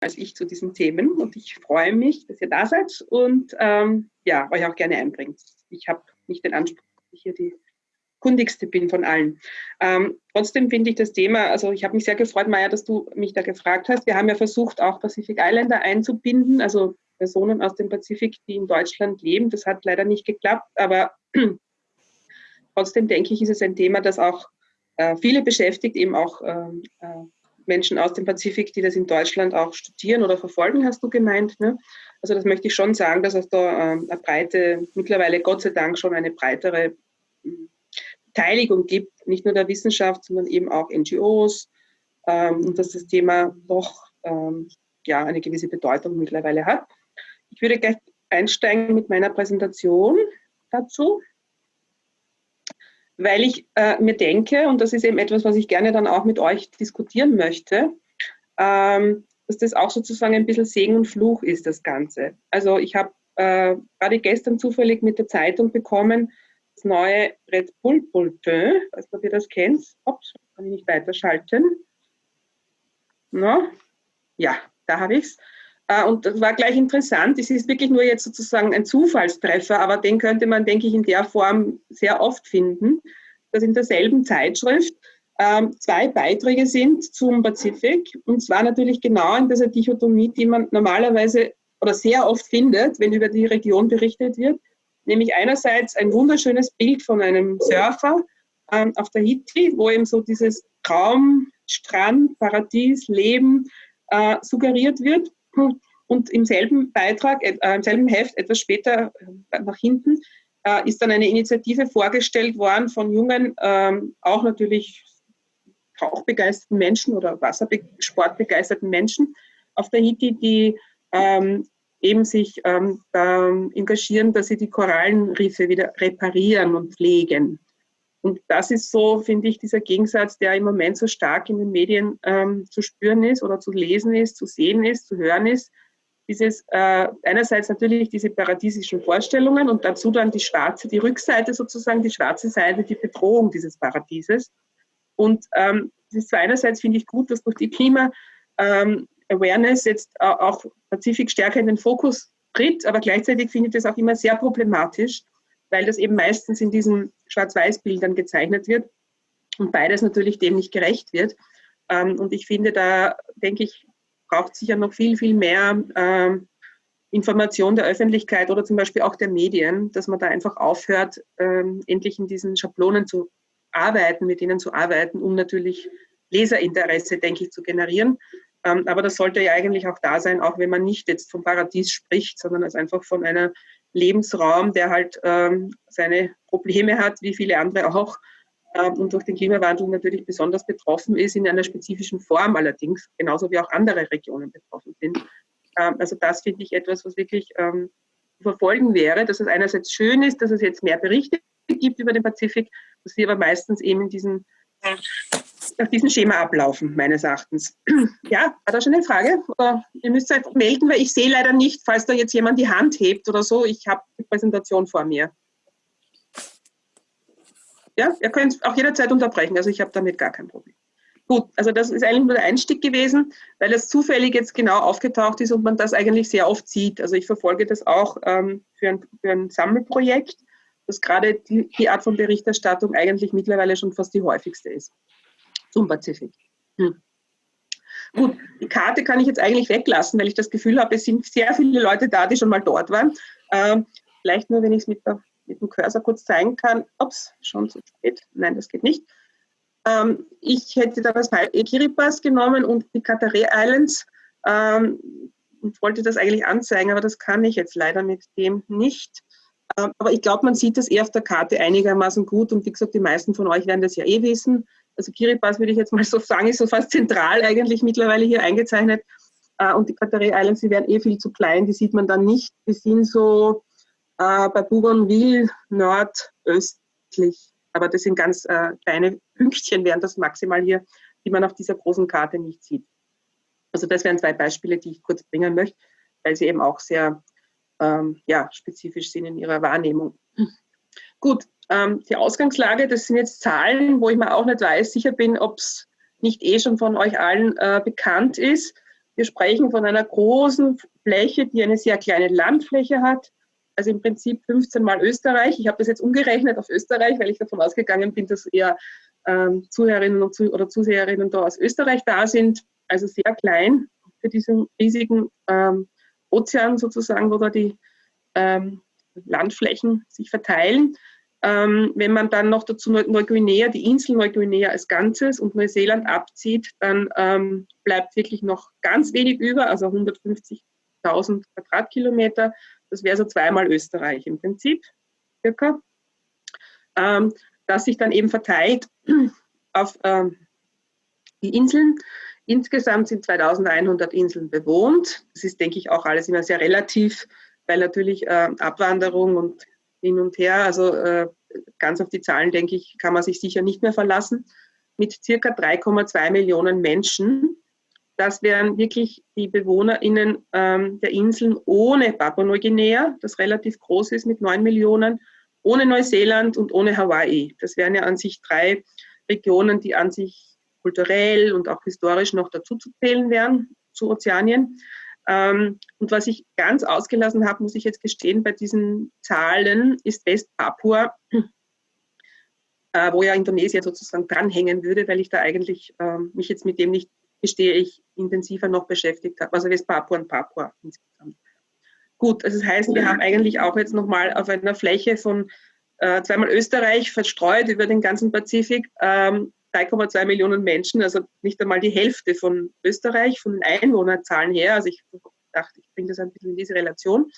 als ich zu diesen Themen und ich freue mich, dass ihr da seid und ähm, ja, euch auch gerne einbringt. Ich habe nicht den Anspruch, dass ich hier die kundigste bin von allen. Ähm, trotzdem finde ich das Thema, also ich habe mich sehr gefreut, Maja, dass du mich da gefragt hast. Wir haben ja versucht, auch Pacific Islander einzubinden, also Personen aus dem Pazifik, die in Deutschland leben. Das hat leider nicht geklappt, aber trotzdem denke ich, ist es ein Thema, das auch äh, viele beschäftigt, eben auch ähm, äh, Menschen aus dem Pazifik, die das in Deutschland auch studieren oder verfolgen, hast du gemeint. Ne? Also das möchte ich schon sagen, dass es da ähm, eine breite, mittlerweile Gott sei Dank schon eine breitere hm, Beteiligung gibt, nicht nur der Wissenschaft, sondern eben auch NGOs ähm, und dass das Thema doch ähm, ja, eine gewisse Bedeutung mittlerweile hat. Ich würde gleich einsteigen mit meiner Präsentation dazu, weil ich äh, mir denke, und das ist eben etwas, was ich gerne dann auch mit euch diskutieren möchte, ähm, dass das auch sozusagen ein bisschen Segen und Fluch ist, das Ganze. Also ich habe äh, gerade gestern zufällig mit der Zeitung bekommen, das neue Red Bull Bulletin, weiß nicht, ob ihr das kennt. Ups, kann ich nicht weiterschalten. No? Ja, da habe ich es. Äh, und das war gleich interessant. Es ist wirklich nur jetzt sozusagen ein Zufallstreffer, aber den könnte man, denke ich, in der Form sehr oft finden, dass in derselben Zeitschrift ähm, zwei Beiträge sind zum Pazifik. Und zwar natürlich genau in dieser Dichotomie, die man normalerweise oder sehr oft findet, wenn über die Region berichtet wird. Nämlich einerseits ein wunderschönes Bild von einem Surfer ähm, auf Tahiti, wo eben so dieses Traum, Strand, Paradies, Leben äh, suggeriert wird. Und im selben Beitrag, äh, im selben Heft, etwas später äh, nach hinten, äh, ist dann eine Initiative vorgestellt worden von jungen, ähm, auch natürlich tauchbegeisterten Menschen oder Wassersportbegeisterten Menschen auf Tahiti, die ähm, eben sich ähm, engagieren, dass sie die Korallenriffe wieder reparieren und pflegen. Und das ist so, finde ich, dieser Gegensatz, der im Moment so stark in den Medien ähm, zu spüren ist oder zu lesen ist, zu sehen ist, zu hören ist. Dieses äh, einerseits natürlich diese paradiesischen Vorstellungen und dazu dann die schwarze, die Rückseite sozusagen, die schwarze Seite, die Bedrohung dieses Paradieses. Und ähm, das ist einerseits, finde ich, gut, dass durch die Klima ähm, jetzt auch Pazifik stärker in den Fokus tritt, aber gleichzeitig finde ich das auch immer sehr problematisch, weil das eben meistens in diesen Schwarz-Weiß-Bildern gezeichnet wird und beides natürlich dem nicht gerecht wird. Ähm, und ich finde, da denke ich, braucht sicher noch viel, viel mehr ähm, Information der Öffentlichkeit oder zum Beispiel auch der Medien, dass man da einfach aufhört, ähm, endlich in diesen Schablonen zu arbeiten, mit ihnen zu arbeiten, um natürlich Leserinteresse, denke ich, zu generieren. Aber das sollte ja eigentlich auch da sein, auch wenn man nicht jetzt vom Paradies spricht, sondern als einfach von einer Lebensraum, der halt ähm, seine Probleme hat, wie viele andere auch, ähm, und durch den Klimawandel natürlich besonders betroffen ist, in einer spezifischen Form allerdings, genauso wie auch andere Regionen betroffen sind. Ähm, also das finde ich etwas, was wirklich ähm, zu verfolgen wäre, dass es einerseits schön ist, dass es jetzt mehr Berichte gibt über den Pazifik, dass sie aber meistens eben in diesen nach diesem Schema ablaufen, meines Erachtens. Ja, war da schon eine Frage? Oder ihr müsst euch melden, weil ich sehe leider nicht, falls da jetzt jemand die Hand hebt oder so. Ich habe die Präsentation vor mir. Ja, ihr könnt auch jederzeit unterbrechen, also ich habe damit gar kein Problem. Gut, also das ist eigentlich nur der Einstieg gewesen, weil es zufällig jetzt genau aufgetaucht ist und man das eigentlich sehr oft sieht. Also ich verfolge das auch ähm, für, ein, für ein Sammelprojekt, dass gerade die, die Art von Berichterstattung eigentlich mittlerweile schon fast die häufigste ist zum Pazifik. Hm. Gut, die Karte kann ich jetzt eigentlich weglassen, weil ich das Gefühl habe, es sind sehr viele Leute da, die schon mal dort waren. Ähm, vielleicht nur, wenn ich es mit, mit, dem Cursor kurz zeigen kann. Ups, schon zu spät. Nein, das geht nicht. Ähm, ich hätte da das Kiribati genommen und die Katare Islands ähm, und wollte das eigentlich anzeigen, aber das kann ich jetzt leider mit dem nicht. Ähm, aber ich glaube, man sieht das eher auf der Karte einigermaßen gut und wie gesagt, die meisten von euch werden das ja eh wissen. Also Kiribati würde ich jetzt mal so sagen, ist so fast zentral eigentlich mittlerweile hier eingezeichnet. Äh, und die Katare Islands, die wären eh viel zu klein, die sieht man dann nicht. Die sind so äh, bei Bougainville nordöstlich. Aber das sind ganz äh, kleine Pünktchen, wären das maximal hier, die man auf dieser großen Karte nicht sieht. Also das wären zwei Beispiele, die ich kurz bringen möchte, weil sie eben auch sehr ähm, ja, spezifisch sind in ihrer Wahrnehmung. Gut, ähm, die Ausgangslage, das sind jetzt Zahlen, wo ich mir auch nicht weiß, sicher bin, ob es nicht eh schon von euch allen äh, bekannt ist. Wir sprechen von einer großen Fläche, die eine sehr kleine Landfläche hat, also im Prinzip 15 Mal Österreich. Ich habe das jetzt umgerechnet auf Österreich, weil ich davon ausgegangen bin, dass eher ähm, Zuhörerinnen und Zuh oder Zuseherinnen da aus Österreich da sind. Also sehr klein für diesen riesigen ähm, Ozean sozusagen, wo da die ähm, Landflächen sich verteilen. Ähm, wenn man dann noch dazu Neuguinea, die Insel Neuguinea als Ganzes und Neuseeland abzieht, dann ähm, bleibt wirklich noch ganz wenig über, also 150.000 Quadratkilometer. Das wäre so zweimal Österreich im Prinzip, circa. Ähm, das sich dann eben verteilt auf ähm, die Inseln. Insgesamt sind 2100 Inseln bewohnt. Das ist, denke ich, auch alles immer sehr relativ, weil natürlich äh, Abwanderung und hin und her, also äh, ganz auf die Zahlen, denke ich, kann man sich sicher nicht mehr verlassen. Mit circa 3,2 Millionen Menschen. Das wären wirklich die BewohnerInnen ähm, der Inseln ohne Papua-Neuguinea, das relativ groß ist mit 9 Millionen, ohne Neuseeland und ohne Hawaii. Das wären ja an sich drei Regionen, die an sich kulturell und auch historisch noch dazu zu zählen wären zu Ozeanien. Ähm, und was ich ganz ausgelassen habe, muss ich jetzt gestehen, bei diesen Zahlen ist Westpapua, äh, wo ja Indonesien sozusagen dranhängen würde, weil ich da eigentlich äh, mich jetzt mit dem nicht, gestehe ich, intensiver noch beschäftigt habe. Also Westpapua und Papua insgesamt. Gut, also das heißt, wir haben eigentlich auch jetzt nochmal auf einer Fläche von äh, zweimal Österreich verstreut über den ganzen Pazifik ähm, 3,2 Millionen Menschen, also nicht einmal die Hälfte von Österreich, von den Einwohnerzahlen her. Also ich dachte, ich bringe das ein bisschen in diese Relation.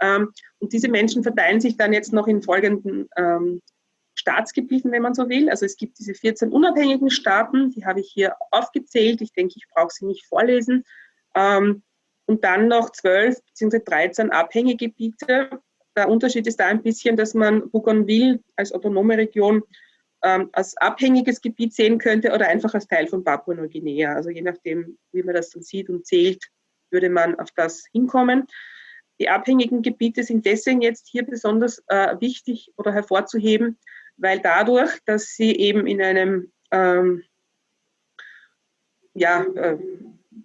Ähm, und diese Menschen verteilen sich dann jetzt noch in folgenden ähm, Staatsgebieten, wenn man so will. Also es gibt diese 14 unabhängigen Staaten, die habe ich hier aufgezählt. Ich denke, ich brauche sie nicht vorlesen. Ähm, und dann noch 12 bzw. 13 abhängige Gebiete. Der Unterschied ist da ein bisschen, dass man Bougainville als autonome Region ähm, als abhängiges Gebiet sehen könnte oder einfach als Teil von Papua-Neuguinea. Also je nachdem, wie man das dann sieht und zählt, würde man auf das hinkommen. Die abhängigen Gebiete sind deswegen jetzt hier besonders äh, wichtig oder hervorzuheben, weil dadurch, dass sie eben in einem ähm, ja, äh,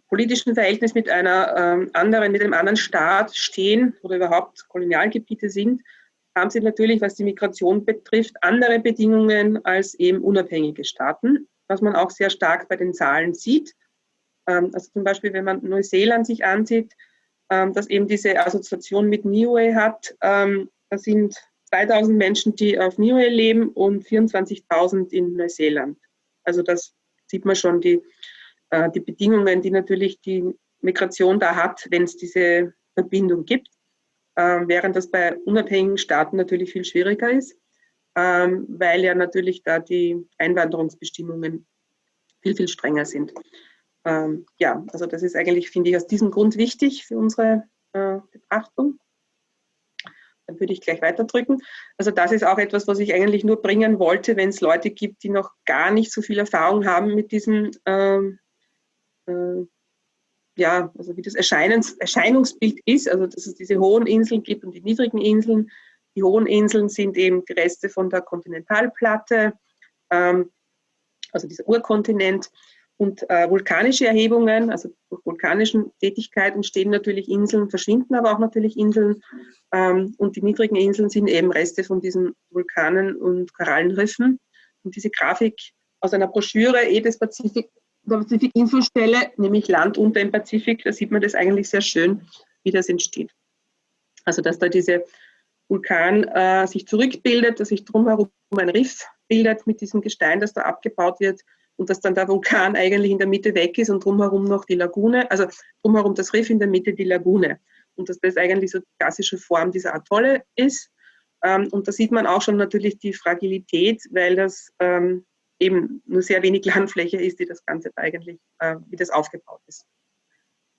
politischen Verhältnis mit einer ähm, anderen, mit einem anderen Staat stehen oder überhaupt Kolonialgebiete sind, haben sie natürlich, was die Migration betrifft, andere Bedingungen als eben unabhängige Staaten, was man auch sehr stark bei den Zahlen sieht. Ähm, also zum Beispiel, wenn man Neuseeland sich ansieht, ähm, dass eben diese Assoziation mit Niue hat, ähm, da sind 2000 Menschen, die auf Niue leben und 24.000 in Neuseeland. Also das sieht man schon, die, äh, die Bedingungen, die natürlich die Migration da hat, wenn es diese Verbindung gibt. Ähm, während das bei unabhängigen Staaten natürlich viel schwieriger ist, ähm, weil ja natürlich da die Einwanderungsbestimmungen viel, viel strenger sind. Ähm, ja, also das ist eigentlich, finde ich, aus diesem Grund wichtig für unsere äh, Betrachtung. Dann würde ich gleich weiterdrücken. Also das ist auch etwas, was ich eigentlich nur bringen wollte, wenn es Leute gibt, die noch gar nicht so viel Erfahrung haben mit diesem ähm, äh, ja, also wie das Erscheinungs Erscheinungsbild ist, also dass es diese hohen Inseln gibt und die niedrigen Inseln. Die hohen Inseln sind eben die Reste von der Kontinentalplatte, ähm, also dieser Urkontinent. Und äh, vulkanische Erhebungen, also durch vulkanischen Tätigkeiten entstehen natürlich Inseln, verschwinden aber auch natürlich Inseln. Ähm, und die niedrigen Inseln sind eben Reste von diesen Vulkanen und Korallenriffen. Und diese Grafik aus einer Broschüre eh des Pazifik der Pazifik-Infostelle, nämlich Land unter im Pazifik, da sieht man das eigentlich sehr schön, wie das entsteht. Also dass da diese Vulkan äh, sich zurückbildet, dass sich drumherum ein Riff bildet mit diesem Gestein, das da abgebaut wird und dass dann der Vulkan eigentlich in der Mitte weg ist und drumherum noch die Lagune, also drumherum das Riff, in der Mitte die Lagune. Und dass das eigentlich so die klassische Form dieser Atolle ist. Ähm, und da sieht man auch schon natürlich die Fragilität, weil das ähm, eben nur sehr wenig Landfläche ist, die das Ganze eigentlich, äh, wie das aufgebaut ist.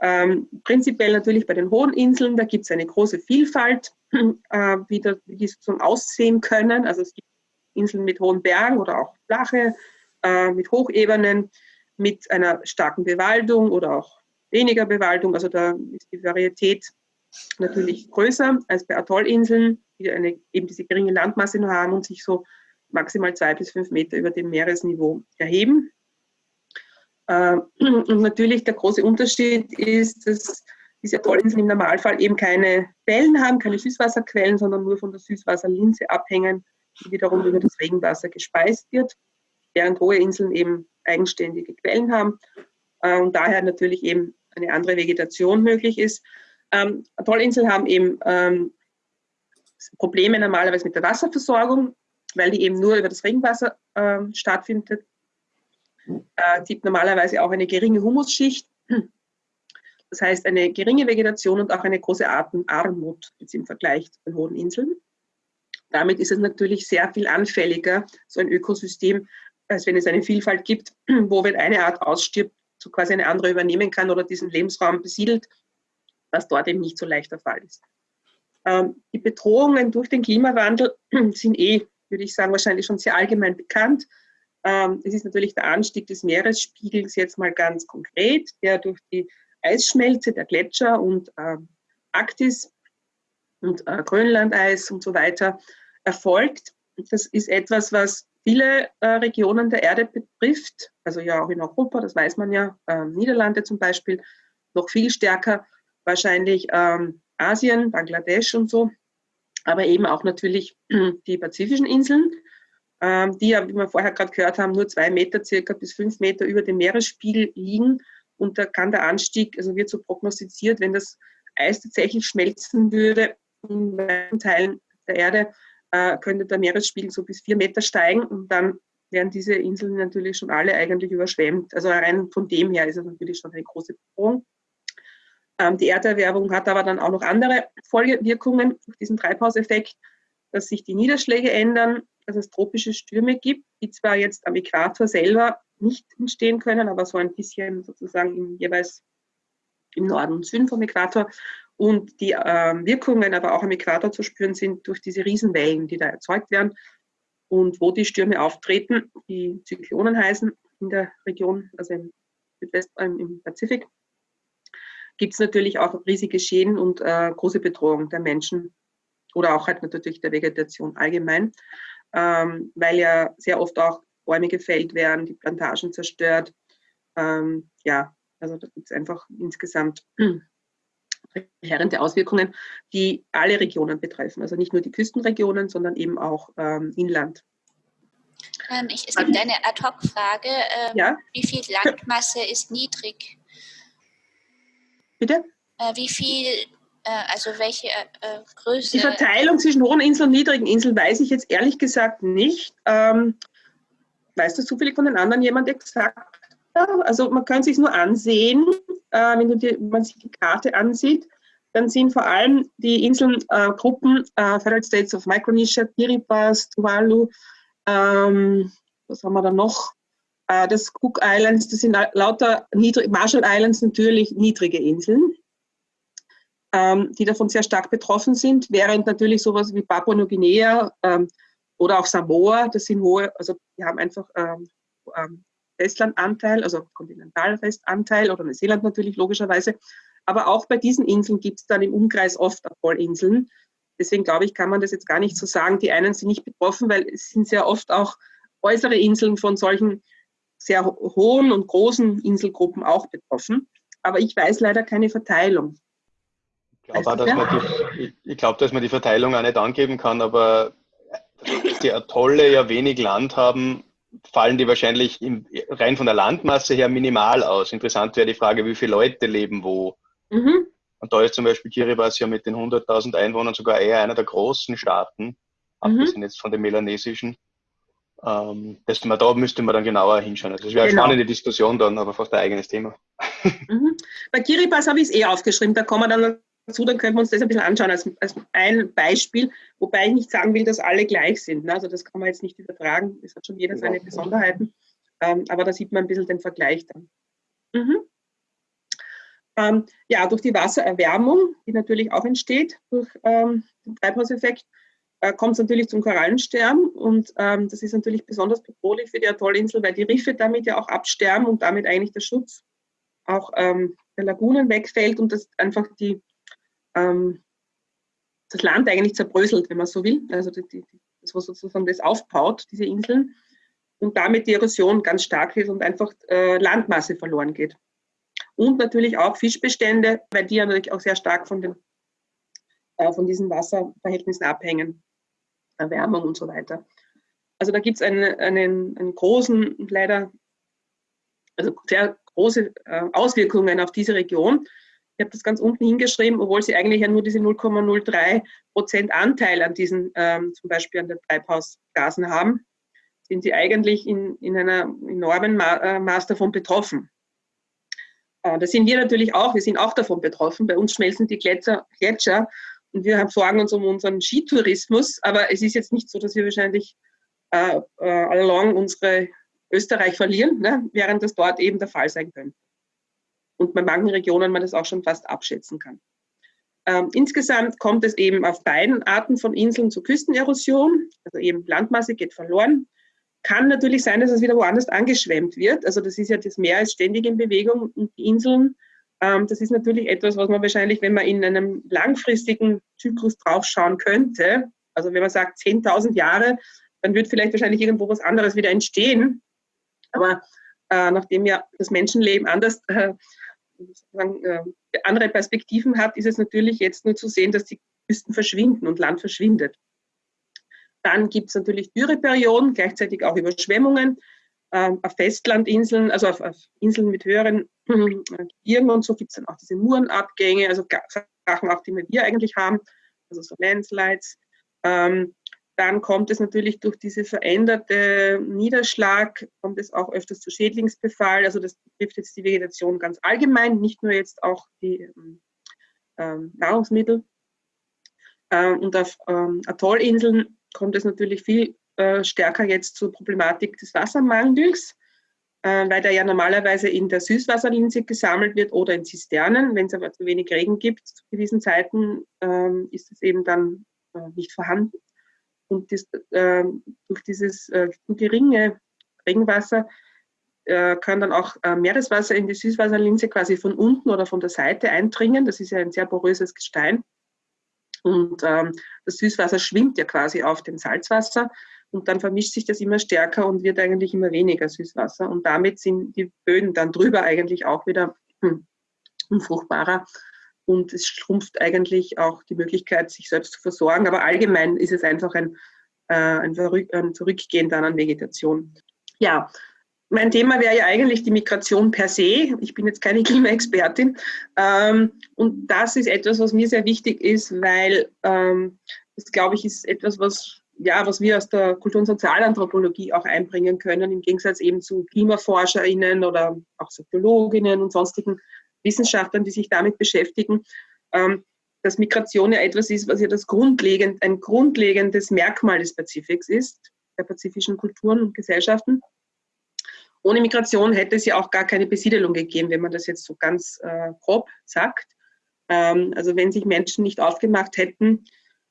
Ähm, prinzipiell natürlich bei den hohen Inseln, da gibt es eine große Vielfalt, äh, wie, da, wie die so aussehen können. Also es gibt Inseln mit hohen Bergen oder auch flache, äh, mit Hochebenen, mit einer starken Bewaldung oder auch weniger Bewaldung. Also da ist die Varietät natürlich größer als bei Atollinseln, die eine, eben diese geringe Landmasse nur haben und sich so maximal zwei bis fünf Meter über dem Meeresniveau erheben. Äh, und natürlich der große Unterschied ist, dass diese Atollinseln im Normalfall eben keine Quellen haben, keine Süßwasserquellen, sondern nur von der Süßwasserlinse abhängen, die wiederum über das Regenwasser gespeist wird, während hohe Inseln eben eigenständige Quellen haben äh, und daher natürlich eben eine andere Vegetation möglich ist. Ähm, Atollinseln haben eben ähm, Probleme normalerweise mit der Wasserversorgung, weil die eben nur über das Regenwasser äh, stattfindet. Äh, gibt normalerweise auch eine geringe Humusschicht, das heißt eine geringe Vegetation und auch eine große Artenarmut jetzt im Vergleich zu den hohen Inseln. Damit ist es natürlich sehr viel anfälliger, so ein Ökosystem, als wenn es eine Vielfalt gibt, wo wenn eine Art ausstirbt, so quasi eine andere übernehmen kann oder diesen Lebensraum besiedelt, was dort eben nicht so leicht der Fall ist. Ähm, die Bedrohungen durch den Klimawandel sind eh, würde ich sagen, wahrscheinlich schon sehr allgemein bekannt. Ähm, es ist natürlich der Anstieg des Meeresspiegels jetzt mal ganz konkret, der durch die Eisschmelze der Gletscher und äh, Arktis und äh, Grönlandeis und so weiter erfolgt. Das ist etwas, was viele äh, Regionen der Erde betrifft, also ja auch in Europa, das weiß man ja, ähm, Niederlande zum Beispiel, noch viel stärker wahrscheinlich ähm, Asien, Bangladesch und so, aber eben auch natürlich die pazifischen Inseln, ähm, die ja, wie wir vorher gerade gehört haben, nur zwei Meter circa bis fünf Meter über dem Meeresspiegel liegen. Und da kann der Anstieg, also wird so prognostiziert, wenn das Eis tatsächlich schmelzen würde in weiten Teilen der Erde, äh, könnte der Meeresspiegel so bis vier Meter steigen und dann werden diese Inseln natürlich schon alle eigentlich überschwemmt. Also rein von dem her ist es natürlich schon eine große Bedrohung. Ähm, die Erderwärmung hat aber dann auch noch andere Folgewirkungen durch diesen Treibhauseffekt, dass sich die Niederschläge ändern, dass es tropische Stürme gibt, die zwar jetzt am Äquator selber nicht entstehen können, aber so ein bisschen sozusagen im, jeweils im Norden und Süden vom Äquator und die äh, Wirkungen aber auch am Äquator zu spüren sind durch diese Riesenwellen, die da erzeugt werden und wo die Stürme auftreten, die Zyklonen heißen in der Region, also im Südwest, äh, im Pazifik, gibt es natürlich auch riesige Schäden und äh, große Bedrohung der Menschen oder auch halt natürlich der Vegetation allgemein, ähm, weil ja sehr oft auch Bäume gefällt werden, die Plantagen zerstört. Ähm, ja, also da gibt es einfach insgesamt verheerende Auswirkungen, die alle Regionen betreffen. Also nicht nur die Küstenregionen, sondern eben auch ähm, Inland. Ähm, ich, es gibt eine Ad-Hoc-Frage. Ähm, ja? Wie viel Landmasse ist niedrig? Bitte? Äh, wie viel, äh, also welche äh, äh, Größe? Die Verteilung zwischen hohen Inseln und niedrigen Inseln weiß ich jetzt ehrlich gesagt nicht. Ähm, weißt du zufällig von den anderen jemand exakt? Also man kann sich nur ansehen, äh, wenn, die, wenn, man sich die Karte ansieht, dann sind vor allem die Inselgruppen äh, Federal States of Micronesia, Kiribati, Tuvalu, ähm, was haben wir da noch? Äh, das Cook Islands, das sind lauter niedrig, Marshall Islands natürlich niedrige Inseln, ähm, die davon sehr stark betroffen sind, während natürlich sowas wie Papua-Neuguinea ähm, oder auch Samoa, das sind hohe, also die haben einfach ähm, ähm Festlandanteil, also Kontinentalfestanteil oder Neuseeland natürlich logischerweise. Aber auch bei diesen Inseln gibt es dann im Umkreis oft Atollinseln. Deswegen glaube ich, kann man das jetzt gar nicht so sagen. Die einen sind nicht betroffen, weil es sind sehr oft auch äußere Inseln von solchen sehr hohen und großen Inselgruppen auch betroffen. Aber ich weiß leider keine Verteilung. Ich glaube, dass man die, ich glaube, dass man die Verteilung auch nicht angeben kann, aber die Atolle ja wenig Land haben, fallen die wahrscheinlich im, rein von der Landmasse her minimal aus. Interessant wäre die Frage, wie viele Leute leben wo. Mhm. Und da ist zum Beispiel Kiribati ja mit den 100.000 Einwohnern sogar eher einer der großen Staaten, mhm. abgesehen jetzt von den melanesischen. Ähm, das, da müsste man dann genauer hinschauen. Also das wäre genau. eine spannende Diskussion dann, aber fast ein eigenes Thema. Mhm. Bei Kiribati habe ich es eh aufgeschrieben, da kommen wir dann dazu, dann können wir uns das ein bisschen anschauen als, als ein Beispiel, wobei ich nicht sagen will, dass alle gleich sind. Ne? Also das kann man jetzt nicht übertragen, es hat schon jeder seine genau. Besonderheiten, ähm, aber da sieht man ein bisschen den Vergleich dann. Mhm. Ähm, ja, durch die Wassererwärmung, die natürlich auch entsteht durch ähm, den Treibhauseffekt, äh, kommt es natürlich zum Korallensterben und ähm, das ist natürlich besonders bedrohlich für die Atollinsel, weil die Riffe damit ja auch absterben und damit eigentlich der Schutz auch ähm, der Lagunen wegfällt und das einfach die, ähm, das Land eigentlich zerbröselt, wenn man so will. Also die, die, das, was sozusagen das aufbaut, diese Inseln. und damit die Erosion ganz stark ist und einfach äh, Landmasse verloren geht. Und natürlich auch Fischbestände, weil die ja natürlich auch sehr stark von, den, äh, von diesen Wasserverhältnissen abhängen, Erwärmung und so weiter. Also da gibt es einen, einen, einen, großen, leider, also sehr große äh, Auswirkungen auf diese Region. Ich habe das ganz unten hingeschrieben, obwohl sie eigentlich ja nur diese 0,03 Prozent Anteil an diesen, ähm, zum Beispiel an den Treibhausgasen haben, sind sie eigentlich in, in einer enormen äh, Maß davon betroffen. Äh, da sind wir natürlich auch, wir sind auch davon betroffen. Bei uns schmelzen die Gletscher, Gletscher wir sorgen uns um unseren Skitourismus, aber es ist jetzt nicht so, dass wir wahrscheinlich äh, äh, along unsere Österreich verlieren, ne, während das dort eben der Fall sein könnte und bei manchen Regionen man das auch schon fast abschätzen kann. Ähm, insgesamt kommt es eben auf beiden Arten von Inseln zu Küstenerosion, also eben Landmasse geht verloren. Kann natürlich sein, dass es wieder woanders angeschwemmt wird. Also das ist ja das Meer ist ständig in Bewegung und die Inseln, das ist natürlich etwas, was man wahrscheinlich, wenn man in einem langfristigen Zyklus draufschauen könnte, also wenn man sagt 10.000 Jahre, dann wird vielleicht wahrscheinlich irgendwo was anderes wieder entstehen. Aber äh, nachdem ja das Menschenleben anders äh, äh, andere Perspektiven hat, ist es natürlich jetzt nur zu sehen, dass die Küsten verschwinden und Land verschwindet. Dann gibt es natürlich Dürreperioden, gleichzeitig auch Überschwemmungen ähm, auf Festlandinseln, also auf, auf Inseln mit höheren Gebirgen und so gibt es dann auch diese Murenabgänge, also Sachen auch, die wir eigentlich haben, also so Landslides. Ähm, dann kommt es natürlich durch diese veränderte Niederschlag, kommt es auch öfters zu Schädlingsbefall. Also das betrifft jetzt die Vegetation ganz allgemein, nicht nur jetzt auch die ähm, ähm Nahrungsmittel. Ähm, und auf ähm, Atollinseln kommt es natürlich viel äh, stärker jetzt zur Problematik des Wassermangels, weil der ja normalerweise in der Süßwasserlinse gesammelt wird oder in Zisternen. Wenn es aber zu wenig Regen gibt zu gewissen Zeiten, ähm, ist es eben dann äh, nicht vorhanden. Und das, äh, durch dieses äh, geringe Regenwasser äh, kann dann auch äh, Meereswasser in die Süßwasserlinse quasi von unten oder von der Seite eindringen. Das ist ja ein sehr poröses Gestein. Und ähm, das Süßwasser schwimmt ja quasi auf dem Salzwasser und dann vermischt sich das immer stärker und wird eigentlich immer weniger Süßwasser. Und damit sind die Böden dann drüber eigentlich auch wieder hm, unfruchtbarer und es schrumpft eigentlich auch die Möglichkeit, sich selbst zu versorgen. Aber allgemein ist es einfach ein, äh, ein, ein Zurückgehen dann an Vegetation. Ja, mein Thema wäre ja eigentlich die Migration per se. Ich bin jetzt keine Klimaexpertin. Ähm, und das ist etwas, was mir sehr wichtig ist, weil ähm, das, glaube ich, ist etwas, was, ja, was wir aus der Kultur- und Sozialanthropologie auch einbringen können, im Gegensatz eben zu KlimaforscherInnen oder auch Soziologinnen und sonstigen Wissenschaftlern, die sich damit beschäftigen, ähm, dass Migration ja etwas ist, was ja das grundlegend, ein grundlegendes Merkmal des Pazifiks ist, der pazifischen Kulturen und Gesellschaften. Ohne Migration hätte es ja auch gar keine Besiedelung gegeben, wenn man das jetzt so ganz äh, grob sagt. Ähm, also wenn sich Menschen nicht aufgemacht hätten,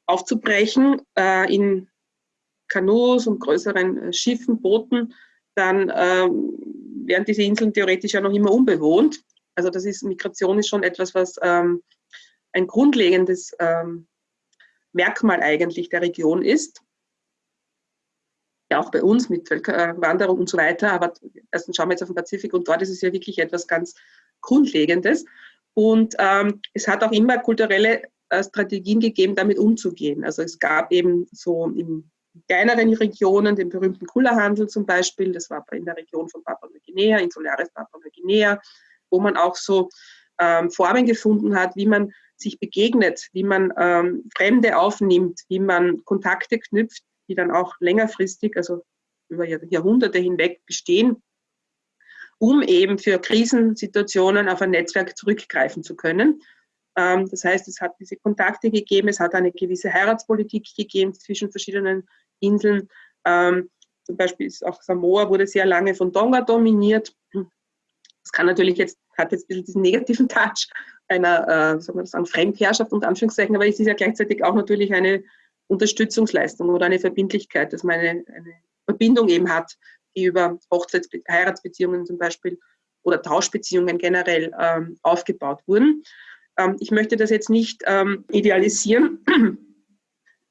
aufzubrechen äh, in Kanus und größeren äh, Schiffen, Booten, dann ähm, wären diese Inseln theoretisch ja noch immer unbewohnt. Also das ist, Migration ist schon etwas, was ähm, ein grundlegendes ähm, Merkmal eigentlich der Region ist. Ja, auch bei uns mit Völkerwanderung und so weiter. Aber erstens schauen wir jetzt auf den Pazifik und dort ist es ja wirklich etwas ganz Grundlegendes. Und ähm, es hat auch immer kulturelle äh, Strategien gegeben, damit umzugehen. Also es gab eben so in kleineren Regionen den berühmten Kullerhandel zum Beispiel. Das war in der Region von Papua-Neuguinea, Insularis Papua-Neuguinea wo man auch so ähm, Formen gefunden hat, wie man sich begegnet, wie man ähm, Fremde aufnimmt, wie man Kontakte knüpft, die dann auch längerfristig, also über Jahrhunderte hinweg bestehen, um eben für Krisensituationen auf ein Netzwerk zurückgreifen zu können. Ähm, das heißt, es hat diese Kontakte gegeben, es hat eine gewisse Heiratspolitik gegeben zwischen verschiedenen Inseln. Ähm, zum Beispiel ist auch Samoa wurde sehr lange von Tonga dominiert. Das kann natürlich jetzt, hat jetzt ein bisschen diesen negativen Touch einer, äh, sagen wir sagen, Fremdherrschaft unter Anführungszeichen, aber es ist ja gleichzeitig auch natürlich eine Unterstützungsleistung oder eine Verbindlichkeit, dass man eine, eine Verbindung eben hat, die über Hochzeits-, Heiratsbeziehungen zum Beispiel oder Tauschbeziehungen generell ähm, aufgebaut wurden. Ähm, ich möchte das jetzt nicht ähm, idealisieren,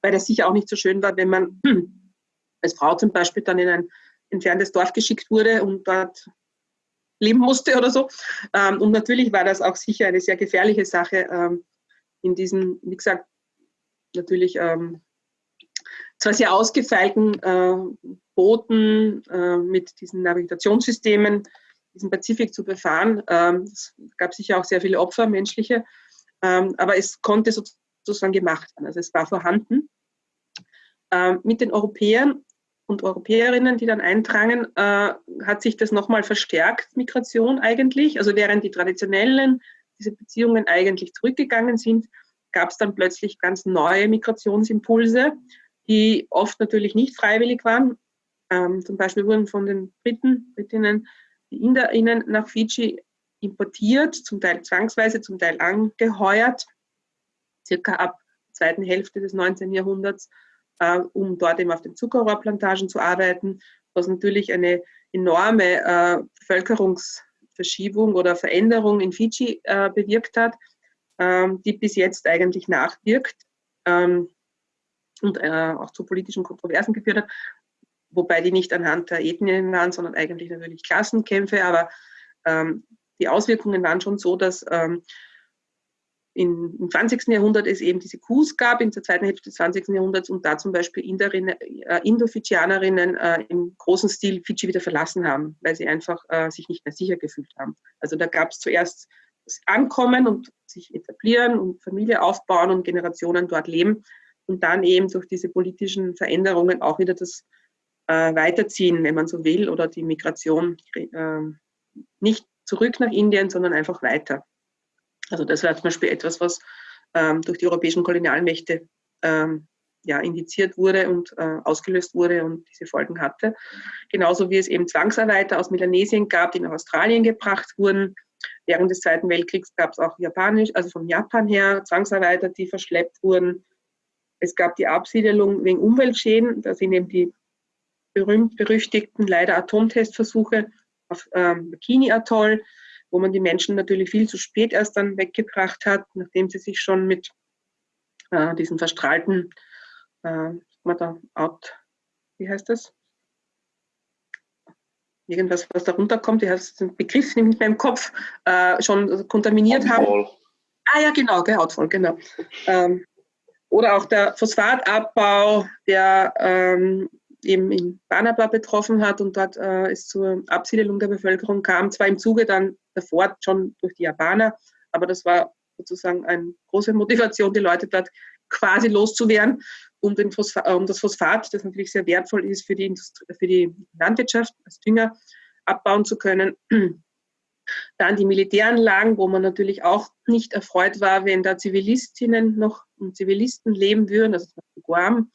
weil das sicher auch nicht so schön war, wenn man als Frau zum Beispiel dann in ein entferntes Dorf geschickt wurde und dort leben musste oder so. Ähm, und natürlich war das auch sicher eine sehr gefährliche Sache ähm, in diesen, wie gesagt, natürlich ähm, zwar sehr ausgefeilten äh, Booten äh, mit diesen Navigationssystemen, diesen Pazifik zu befahren. Ähm, es gab sicher auch sehr viele Opfer, menschliche, ähm, aber es konnte sozusagen gemacht werden. Also es war vorhanden. Ähm, mit den Europäern und Europäerinnen, die dann eindrangen, äh, hat sich das nochmal verstärkt, Migration eigentlich. Also während die traditionellen, diese Beziehungen eigentlich zurückgegangen sind, gab es dann plötzlich ganz neue Migrationsimpulse, die oft natürlich nicht freiwillig waren. Ähm, zum Beispiel wurden von den Briten, Britinnen, die InderInnen nach Fiji importiert, zum Teil zwangsweise, zum Teil angeheuert, circa ab der zweiten Hälfte des 19. Jahrhunderts äh, um dort eben auf den Zuckerrohrplantagen zu arbeiten, was natürlich eine enorme äh, Bevölkerungsverschiebung oder Veränderung in Fidschi äh, bewirkt hat, ähm, die bis jetzt eigentlich nachwirkt ähm, und äh, auch zu politischen Kontroversen geführt hat, wobei die nicht anhand der Ethnien waren, sondern eigentlich natürlich Klassenkämpfe, aber ähm, die Auswirkungen waren schon so, dass ähm, in, im 20. Jahrhundert es eben diese Coups gab, in der zweiten Hälfte des 20. Jahrhunderts und da zum Beispiel äh, Indo-Fidschianerinnen äh, im großen Stil Fidschi wieder verlassen haben, weil sie einfach äh, sich nicht mehr sicher gefühlt haben. Also da gab es zuerst das Ankommen und sich etablieren und Familie aufbauen und Generationen dort leben und dann eben durch diese politischen Veränderungen auch wieder das äh, Weiterziehen, wenn man so will, oder die Migration äh, nicht zurück nach Indien, sondern einfach weiter. Also das war zum Beispiel etwas, was ähm, durch die europäischen Kolonialmächte ähm, ja, indiziert wurde und äh, ausgelöst wurde und diese Folgen hatte. Genauso wie es eben Zwangsarbeiter aus Melanesien gab, die nach Australien gebracht wurden. Während des Zweiten Weltkriegs gab es auch Japanisch, also von Japan her Zwangsarbeiter, die verschleppt wurden. Es gab die Absiedelung wegen Umweltschäden. Da sind eben die berühmt-berüchtigten leider Atomtestversuche auf ähm, Bikini Atoll wo man die Menschen natürlich viel zu spät erst dann weggebracht hat, nachdem sie sich schon mit äh, diesen verstrahlten, äh, da, out, wie heißt das? Irgendwas, was da runterkommt, die heißt den Begriff nicht mehr im Kopf, äh, schon kontaminiert Hautvoll. haben. Ah ja, genau, gell, Hautvoll, genau. Ähm, oder auch der Phosphatabbau, der ähm, eben in Banaba betroffen hat und dort äh, es zur Absiedelung der Bevölkerung kam, zwar im Zuge dann davor schon durch die Japaner, aber das war sozusagen eine große Motivation, die Leute dort quasi loszuwerden, um, Phosphat, um das Phosphat, das natürlich sehr wertvoll ist für die, Industrie, für die Landwirtschaft, als Dünger abbauen zu können. Dann die Militäranlagen, wo man natürlich auch nicht erfreut war, wenn da Zivilistinnen noch und Zivilisten leben würden, also Guam.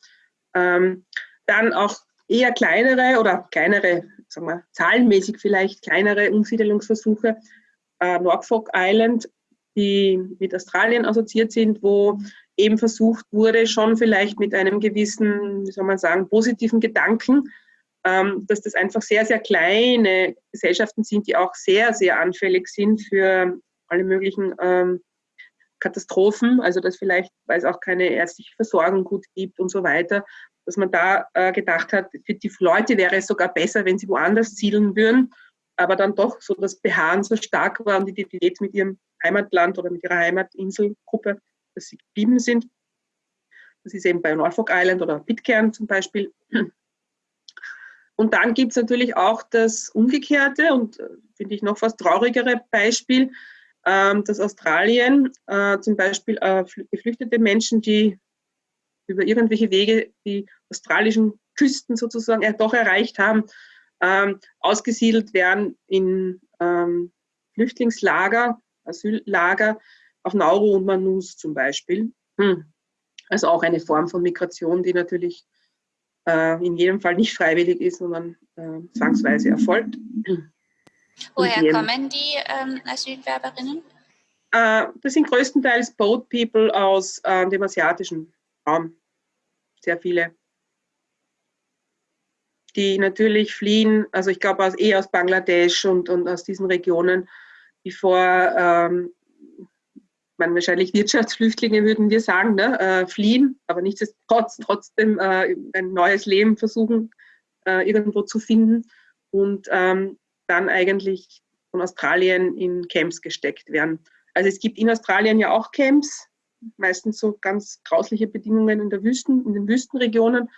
Ähm, dann auch eher kleinere oder kleinere, sagen wir, zahlenmäßig vielleicht kleinere Umsiedelungsversuche. Äh, Norfolk Island, die mit Australien assoziiert sind, wo eben versucht wurde, schon vielleicht mit einem gewissen, wie soll man sagen, positiven Gedanken, ähm, dass das einfach sehr, sehr kleine Gesellschaften sind, die auch sehr, sehr anfällig sind für alle möglichen ähm, Katastrophen, also dass vielleicht, weil es auch keine ärztliche Versorgung gut gibt und so weiter, dass man da äh, gedacht hat, für die Leute wäre es sogar besser, wenn sie woanders zielen würden, aber dann doch so das Beharren so stark war und die Identität mit ihrem Heimatland oder mit ihrer Heimatinselgruppe, dass sie geblieben sind. Das ist eben bei Norfolk Island oder Pitcairn zum Beispiel. Und dann gibt es natürlich auch das umgekehrte und äh, finde ich noch fast traurigere Beispiel, ähm, dass Australien äh, zum Beispiel äh, geflüchtete Menschen, die über irgendwelche Wege die australischen Küsten sozusagen äh, doch erreicht haben, ähm, ausgesiedelt werden in ähm, Flüchtlingslager, Asyllager auf Nauru und Manus zum Beispiel. Hm. Also auch eine Form von Migration, die natürlich äh, in jedem Fall nicht freiwillig ist, sondern äh, zwangsweise erfolgt. Woher kommen die ähm, Asylwerberinnen? Äh, das sind größtenteils Boat People aus äh, dem asiatischen Raum. Sehr viele. Die natürlich fliehen, also ich glaube aus, eher aus Bangladesch und, und aus diesen Regionen, die vor, ähm, man wahrscheinlich Wirtschaftsflüchtlinge würden wir sagen, ne, äh, fliehen, aber nichtsdestotrotz trotzdem äh, ein neues Leben versuchen äh, irgendwo zu finden und ähm, dann eigentlich von Australien in Camps gesteckt werden. Also es gibt in Australien ja auch Camps, meistens so ganz grausliche Bedingungen in, der Wüsten, in den Wüstenregionen.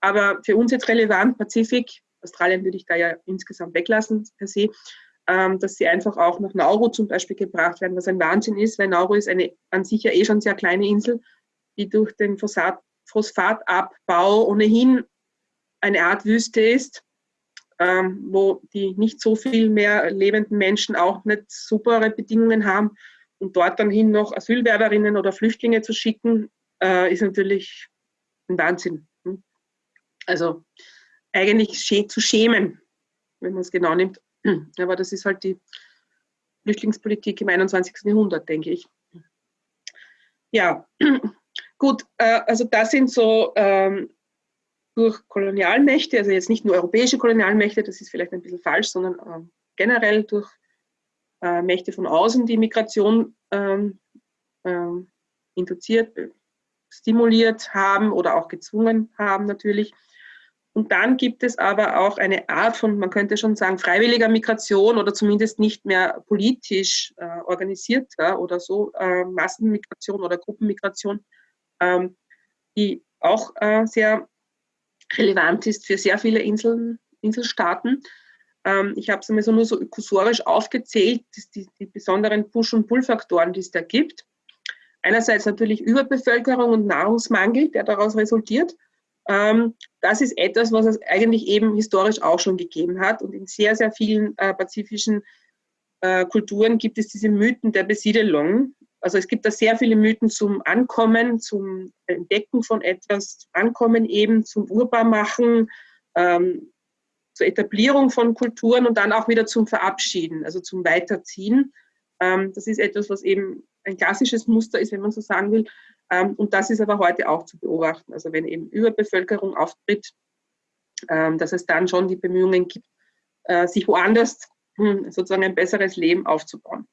Aber für uns jetzt relevant, Pazifik, Australien würde ich da ja insgesamt weglassen per se, ähm, dass sie einfach auch nach Nauru zum Beispiel gebracht werden, was ein Wahnsinn ist, weil Nauru ist eine an sich ja eh schon sehr kleine Insel, die durch den Phosphat, Phosphatabbau ohnehin eine Art Wüste ist, ähm, wo die nicht so viel mehr lebenden Menschen auch nicht supere Bedingungen haben. Und dort dann hin noch Asylwerberinnen oder Flüchtlinge zu schicken, äh, ist natürlich ein Wahnsinn. Hm? Also eigentlich zu schämen, wenn man es genau nimmt. Aber das ist halt die Flüchtlingspolitik im 21. Jahrhundert, denke ich. Ja, gut, äh, also das sind so ähm, durch Kolonialmächte, also jetzt nicht nur europäische Kolonialmächte, das ist vielleicht ein bisschen falsch, sondern äh, generell durch äh, Mächte von außen die Migration ähm, ähm, induziert, stimuliert haben oder auch gezwungen haben natürlich. Und dann gibt es aber auch eine Art von, man könnte schon sagen, freiwilliger Migration oder zumindest nicht mehr politisch äh, organisierter oder so äh, Massenmigration oder Gruppenmigration, ähm, die auch äh, sehr relevant ist für sehr viele Inseln, Inselstaaten. Ähm, ich habe so nur so ökosorisch aufgezählt, die, die besonderen Push- und Pull-Faktoren, die es da gibt. Einerseits natürlich Überbevölkerung und Nahrungsmangel, der daraus resultiert. Ähm, das ist etwas, was es eigentlich eben historisch auch schon gegeben hat. Und in sehr, sehr vielen äh, pazifischen äh, Kulturen gibt es diese Mythen der Besiedelung. Also es gibt da sehr viele Mythen zum Ankommen, zum Entdecken von etwas, zum Ankommen eben, zum Urbarmachen, ähm, zur Etablierung von Kulturen und dann auch wieder zum Verabschieden, also zum Weiterziehen. Ähm, das ist etwas, was eben ein klassisches Muster ist, wenn man so sagen will. Ähm, und das ist aber heute auch zu beobachten. Also wenn eben Überbevölkerung auftritt, ähm, dass es dann schon die Bemühungen gibt, äh, sich woanders hm, sozusagen ein besseres Leben aufzubauen.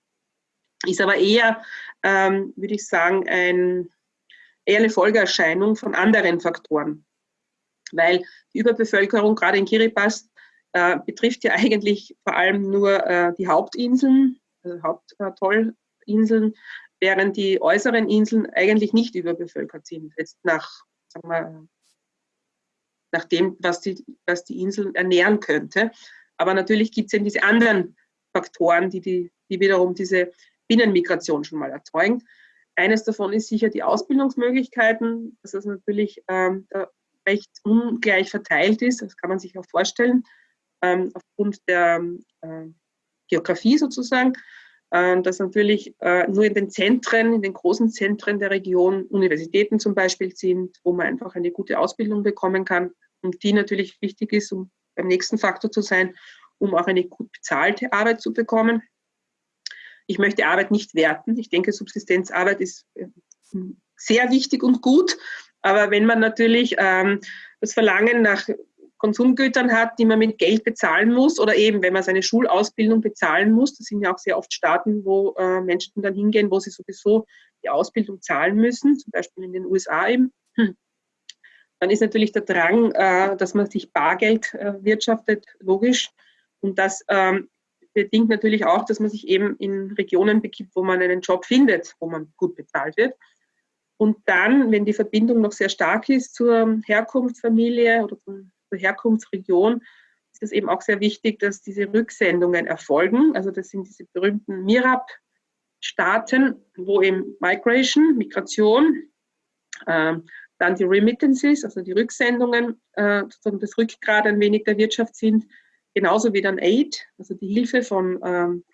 Ist aber eher, würde ich sagen, ein, eher eine Folgeerscheinung von anderen Faktoren. Weil die Überbevölkerung gerade in Kiribati äh, betrifft ja eigentlich vor allem nur äh, die Hauptinseln, also Haupttollinseln, während die äußeren Inseln eigentlich nicht überbevölkert sind. Jetzt nach, sagen wir, nach dem, was die, was die Inseln ernähren könnte. Aber natürlich gibt es eben diese anderen Faktoren, die, die, die wiederum diese Binnenmigration schon mal erzeugen. Eines davon ist sicher die Ausbildungsmöglichkeiten, dass es natürlich ähm, recht ungleich verteilt ist. Das kann man sich auch vorstellen, ähm, aufgrund der äh, Geografie sozusagen, äh, dass natürlich äh, nur in den Zentren, in den großen Zentren der Region Universitäten zum Beispiel sind, wo man einfach eine gute Ausbildung bekommen kann und die natürlich wichtig ist, um beim nächsten Faktor zu sein, um auch eine gut bezahlte Arbeit zu bekommen. Ich möchte Arbeit nicht werten. Ich denke, Subsistenzarbeit ist äh, sehr wichtig und gut. Aber wenn man natürlich ähm, das Verlangen nach Konsumgütern hat, die man mit Geld bezahlen muss oder eben, wenn man seine Schulausbildung bezahlen muss, das sind ja auch sehr oft Staaten, wo äh, Menschen dann hingehen, wo sie sowieso die Ausbildung zahlen müssen, zum Beispiel in den USA eben, hm. dann ist natürlich der Drang, äh, dass man sich Bargeld äh, wirtschaftet, logisch. Und das ähm, bedingt natürlich auch, dass man sich eben in Regionen begibt, wo man einen Job findet, wo man gut bezahlt wird. Und dann, wenn die Verbindung noch sehr stark ist zur Herkunftsfamilie oder zum Herkunftsregion ist es eben auch sehr wichtig, dass diese Rücksendungen erfolgen. Also das sind diese berühmten MIRAP-Staaten, wo eben Migration, Migration, äh, dann die Remittances, also die Rücksendungen, äh, sozusagen das Rückgrat ein wenig der Wirtschaft sind, genauso wie dann Aid, also die Hilfe von, ähm,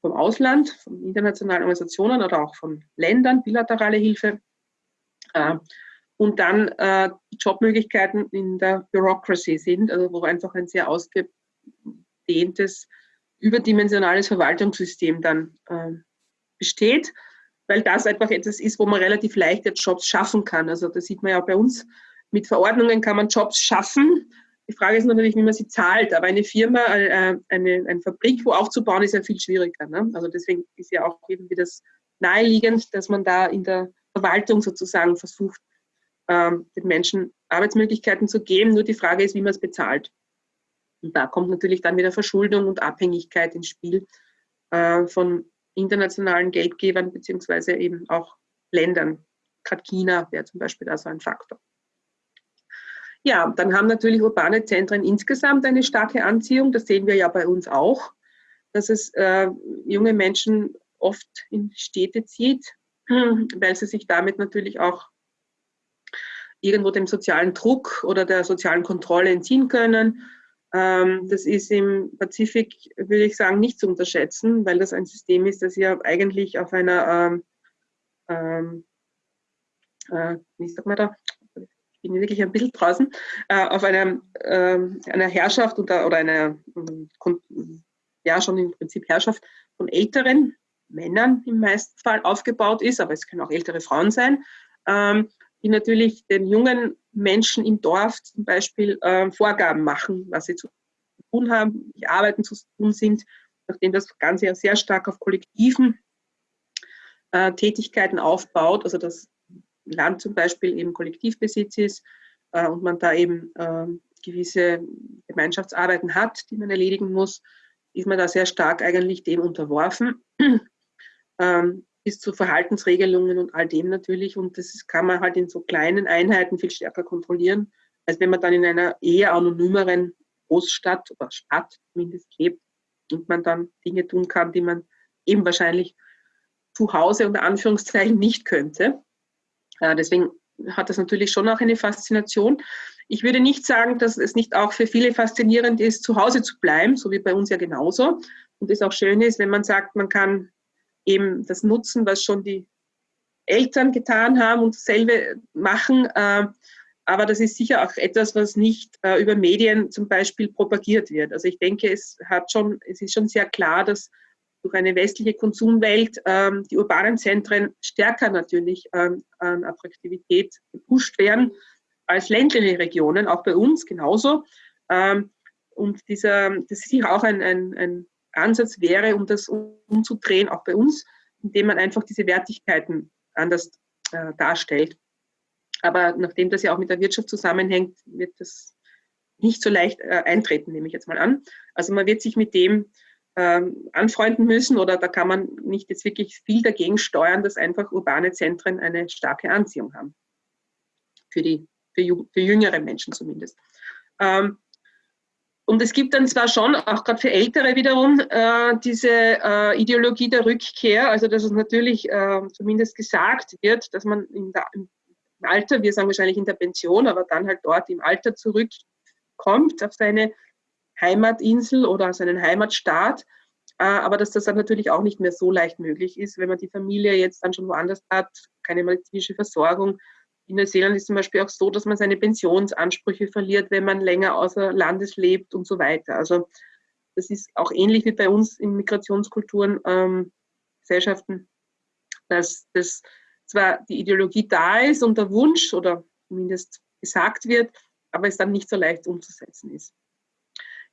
vom Ausland, von internationalen Organisationen oder auch von Ländern, bilaterale Hilfe. Äh, und dann äh, Jobmöglichkeiten in der Bureaucracy sind, also wo einfach ein sehr ausgedehntes, überdimensionales Verwaltungssystem dann äh, besteht, weil das einfach etwas ist, wo man relativ leicht Jobs schaffen kann. Also das sieht man ja bei uns. Mit Verordnungen kann man Jobs schaffen. Die Frage ist natürlich, wie man sie zahlt. Aber eine Firma, äh, eine, eine Fabrik wo aufzubauen, ist ja viel schwieriger. Ne? Also deswegen ist ja auch irgendwie das naheliegend, dass man da in der Verwaltung sozusagen versucht, ähm, den Menschen Arbeitsmöglichkeiten zu geben. Nur die Frage ist, wie man es bezahlt. Und da kommt natürlich dann wieder Verschuldung und Abhängigkeit ins Spiel äh, von internationalen Geldgebern beziehungsweise eben auch Ländern. Gerade China wäre zum Beispiel da so ein Faktor. Ja, dann haben natürlich urbane Zentren insgesamt eine starke Anziehung. Das sehen wir ja bei uns auch, dass es äh, junge Menschen oft in Städte zieht, weil sie sich damit natürlich auch irgendwo dem sozialen Druck oder der sozialen Kontrolle entziehen können. Ähm, das ist im Pazifik, würde ich sagen, nicht zu unterschätzen, weil das ein System ist, das ja eigentlich auf einer, ähm, ähm, äh, wie sagt man da, ich bin wirklich ein bisschen draußen, äh, auf einer, äh, einer Herrschaft oder, oder einer, ja schon im Prinzip Herrschaft von älteren Männern im meisten Fall aufgebaut ist, aber es können auch ältere Frauen sein, ähm, die natürlich den jungen Menschen im Dorf zum Beispiel äh, Vorgaben machen, was sie zu tun haben, wie Arbeiten zu tun sind, nachdem das Ganze ja sehr stark auf kollektiven äh, Tätigkeiten aufbaut, also das Land zum Beispiel eben Kollektivbesitz ist äh, und man da eben ähm, gewisse Gemeinschaftsarbeiten hat, die man erledigen muss, ist man da sehr stark eigentlich dem unterworfen. ähm, bis zu Verhaltensregelungen und all dem natürlich. Und das kann man halt in so kleinen Einheiten viel stärker kontrollieren, als wenn man dann in einer eher anonymeren Großstadt oder Stadt zumindest lebt und man dann Dinge tun kann, die man eben wahrscheinlich zu Hause unter Anführungszeichen nicht könnte. Äh, deswegen hat das natürlich schon auch eine Faszination. Ich würde nicht sagen, dass es nicht auch für viele faszinierend ist, zu Hause zu bleiben, so wie bei uns ja genauso. Und es auch schön ist, wenn man sagt, man kann eben das nutzen, was schon die Eltern getan haben und dasselbe machen. Äh, aber das ist sicher auch etwas, was nicht äh, über Medien zum Beispiel propagiert wird. Also ich denke, es, hat schon, es ist schon sehr klar, dass durch eine westliche Konsumwelt ähm, die urbanen Zentren stärker natürlich ähm, an Attraktivität gepusht werden als ländliche Regionen, auch bei uns genauso. Ähm, und dieser, das ist sicher auch ein, ein, ein Ansatz wäre, um das umzudrehen, auch bei uns, indem man einfach diese Wertigkeiten anders äh, darstellt. Aber nachdem das ja auch mit der Wirtschaft zusammenhängt, wird das nicht so leicht äh, eintreten, nehme ich jetzt mal an. Also man wird sich mit dem ähm, anfreunden müssen oder da kann man nicht jetzt wirklich viel dagegen steuern, dass einfach urbane Zentren eine starke Anziehung haben. Für, die, für, für jüngere Menschen zumindest. Ähm, und es gibt dann zwar schon, auch gerade für Ältere wiederum, äh, diese äh, Ideologie der Rückkehr, also dass es natürlich äh, zumindest gesagt wird, dass man der, im Alter, wir sagen wahrscheinlich in der Pension, aber dann halt dort im Alter zurückkommt auf seine Heimatinsel oder seinen Heimatstaat. Äh, aber dass das dann natürlich auch nicht mehr so leicht möglich ist, wenn man die Familie jetzt dann schon woanders hat, keine medizinische Versorgung, in Neuseeland ist zum Beispiel auch so, dass man seine Pensionsansprüche verliert, wenn man länger außer Landes lebt und so weiter. Also das ist auch ähnlich wie bei uns in Migrationskulturen, ähm, Gesellschaften, dass das zwar die Ideologie da ist und der Wunsch oder zumindest gesagt wird, aber es dann nicht so leicht umzusetzen ist.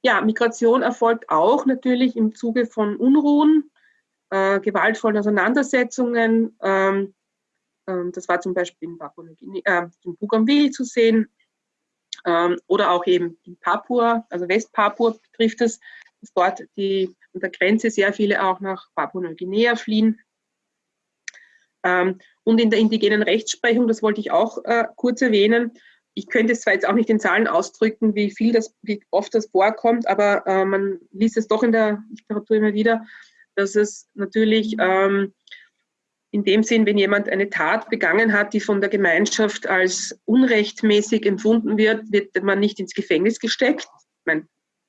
Ja, Migration erfolgt auch natürlich im Zuge von Unruhen, äh, gewaltvollen Auseinandersetzungen, ähm, das war zum Beispiel in, Papua, äh, in Bougainville zu sehen ähm, oder auch eben in Papua, also Westpapua betrifft es, dass dort die, an der Grenze sehr viele auch nach Papua-Neuguinea fliehen. Ähm, und in der indigenen Rechtsprechung, das wollte ich auch äh, kurz erwähnen, ich könnte es zwar jetzt auch nicht in Zahlen ausdrücken, wie viel das, wie oft das vorkommt, aber äh, man liest es doch in der Literatur immer wieder, dass es natürlich ähm, in dem Sinn, wenn jemand eine Tat begangen hat, die von der Gemeinschaft als unrechtmäßig empfunden wird, wird man nicht ins Gefängnis gesteckt. Ich meine,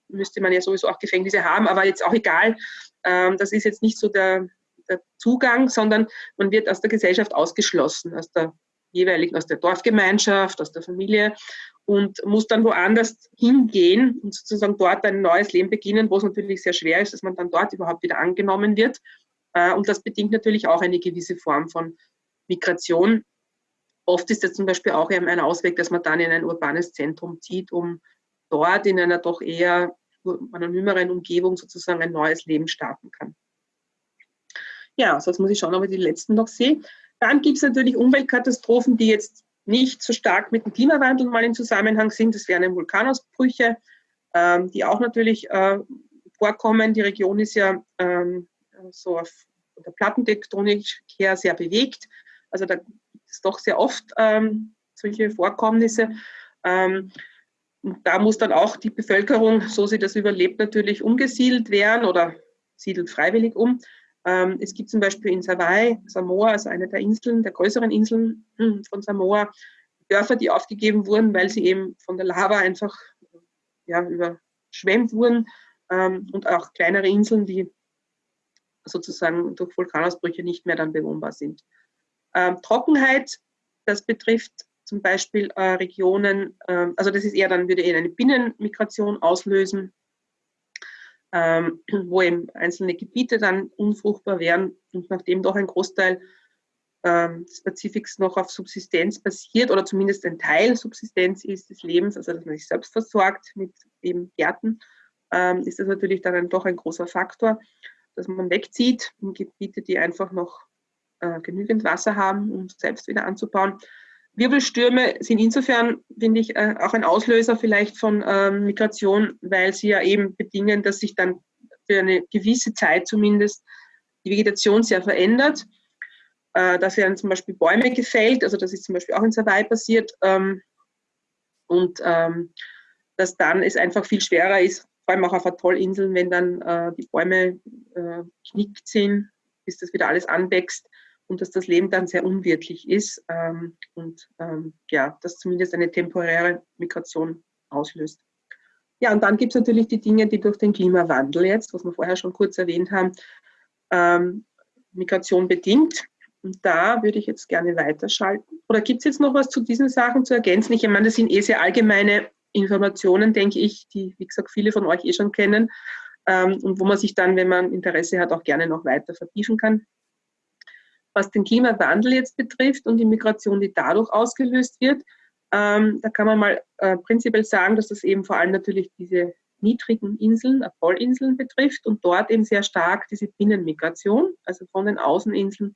müsste man ja sowieso auch Gefängnisse haben, aber jetzt auch egal. Ähm, das ist jetzt nicht so der, der Zugang, sondern man wird aus der Gesellschaft ausgeschlossen, aus der jeweiligen, aus der Dorfgemeinschaft, aus der Familie und muss dann woanders hingehen und sozusagen dort ein neues Leben beginnen, wo es natürlich sehr schwer ist, dass man dann dort überhaupt wieder angenommen wird. Äh, und das bedingt natürlich auch eine gewisse Form von Migration. Oft ist das zum Beispiel auch ein Ausweg, dass man dann in ein urbanes Zentrum zieht, um dort in einer doch eher anonymeren Umgebung sozusagen ein neues Leben starten kann. Ja, sonst muss ich schauen, ob ich die letzten noch sehe. Dann gibt es natürlich Umweltkatastrophen, die jetzt nicht so stark mit dem Klimawandel mal in Zusammenhang sind. Das wären Vulkanausbrüche, ähm, die auch natürlich äh, vorkommen. Die Region ist ja ähm, so auf der Plattentektonik her sehr bewegt. Also da gibt es doch sehr oft ähm, solche Vorkommnisse. Ähm, da muss dann auch die Bevölkerung, so sie das überlebt, natürlich umgesiedelt werden oder siedelt freiwillig um. Ähm, es gibt zum Beispiel in Hawaii, Samoa, also eine der Inseln, der größeren Inseln hm, von Samoa, Dörfer, die aufgegeben wurden, weil sie eben von der Lava einfach ja, überschwemmt wurden ähm, und auch kleinere Inseln, die sozusagen durch Vulkanausbrüche nicht mehr dann bewohnbar sind. Ähm, Trockenheit, das betrifft zum Beispiel äh, Regionen, äh, also das ist eher dann, würde eher eine Binnenmigration auslösen, ähm, wo eben einzelne Gebiete dann unfruchtbar wären und nachdem doch ein Großteil ähm, des Pazifiks noch auf Subsistenz basiert oder zumindest ein Teil Subsistenz ist des Lebens, also dass man sich selbst versorgt mit eben Gärten, ähm, ist das natürlich dann ein, doch ein großer Faktor, dass man wegzieht in Gebiete, die einfach noch äh, genügend Wasser haben, um selbst wieder anzubauen. Wirbelstürme sind insofern, finde ich, äh, auch ein Auslöser vielleicht von ähm, Migration, weil sie ja eben bedingen, dass sich dann für eine gewisse Zeit zumindest die Vegetation sehr verändert. Äh, da werden zum Beispiel Bäume gefällt, also das ist zum Beispiel auch in Hawaii passiert. Ähm, und ähm, dass dann es einfach viel schwerer ist, vor allem auch auf Atollinseln, wenn dann äh, die Bäume äh, knickt sind, bis das wieder alles anwächst und dass das Leben dann sehr unwirtlich ist ähm, und ähm, ja, das zumindest eine temporäre Migration auslöst. Ja, und dann gibt es natürlich die Dinge, die durch den Klimawandel jetzt, was wir vorher schon kurz erwähnt haben, ähm, Migration bedingt. Und da würde ich jetzt gerne weiterschalten. Oder gibt es jetzt noch was zu diesen Sachen zu ergänzen? Ich meine, das sind eh sehr allgemeine Informationen, denke ich, die, wie gesagt, viele von euch eh schon kennen ähm, und wo man sich dann, wenn man Interesse hat, auch gerne noch weiter vertiefen kann. Was den Klimawandel jetzt betrifft und die Migration, die dadurch ausgelöst wird, ähm, da kann man mal äh, prinzipiell sagen, dass das eben vor allem natürlich diese niedrigen Inseln, Apollinseln betrifft und dort eben sehr stark diese Binnenmigration, also von den Außeninseln